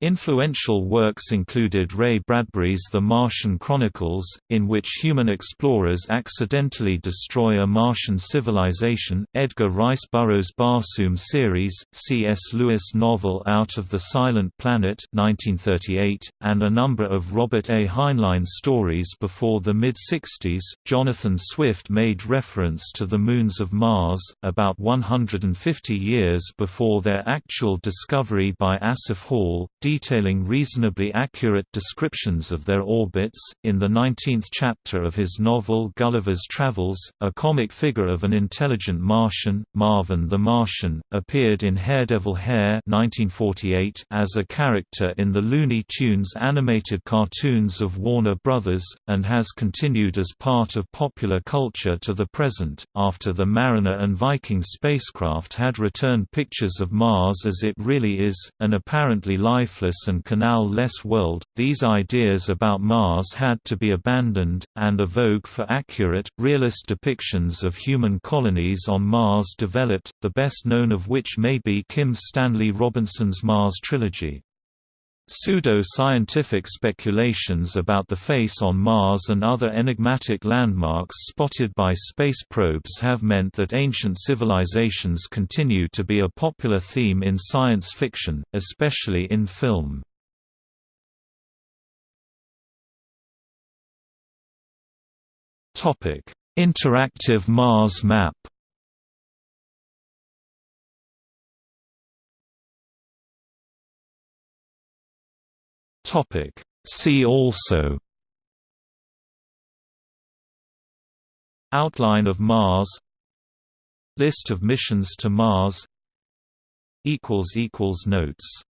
Speaker 1: Influential works included Ray Bradbury's The Martian Chronicles, in which human explorers accidentally destroy a Martian civilization, Edgar Rice Burroughs' Barsoom series, C.S. Lewis novel Out of the Silent Planet 1938, and a number of Robert A. Heinlein stories before the mid-60s. Jonathan Swift made reference to the moons of Mars, about 150 years before their actual discovery by Asaph Hall, detailing reasonably accurate descriptions of their orbits. In the 19th chapter of his novel Gulliver's Travels, a comic figure of an intelligent Martian, Marvin the Martian, appeared in Haredevil Hare 1948 as a character in the Looney Tunes animated cartoons of Warner Brothers, and has continued as part of popular culture to the present, after the Mariner and Viking spacecraft had returned pictures of Mars as it really is, an apparently lifeless and canal-less world, these ideas about Mars had to be abandoned, and a vogue for accurate, realist depictions of human colonies on Mars developed, the best known of which may be Kim Stanley Robinson's Mars trilogy. Pseudo-scientific speculations about the face on Mars and other enigmatic landmarks spotted by space probes have meant that ancient civilizations continue to be a popular theme in science fiction, especially in film. Interactive Mars map Topic. See also Outline of Mars List of missions to Mars Notes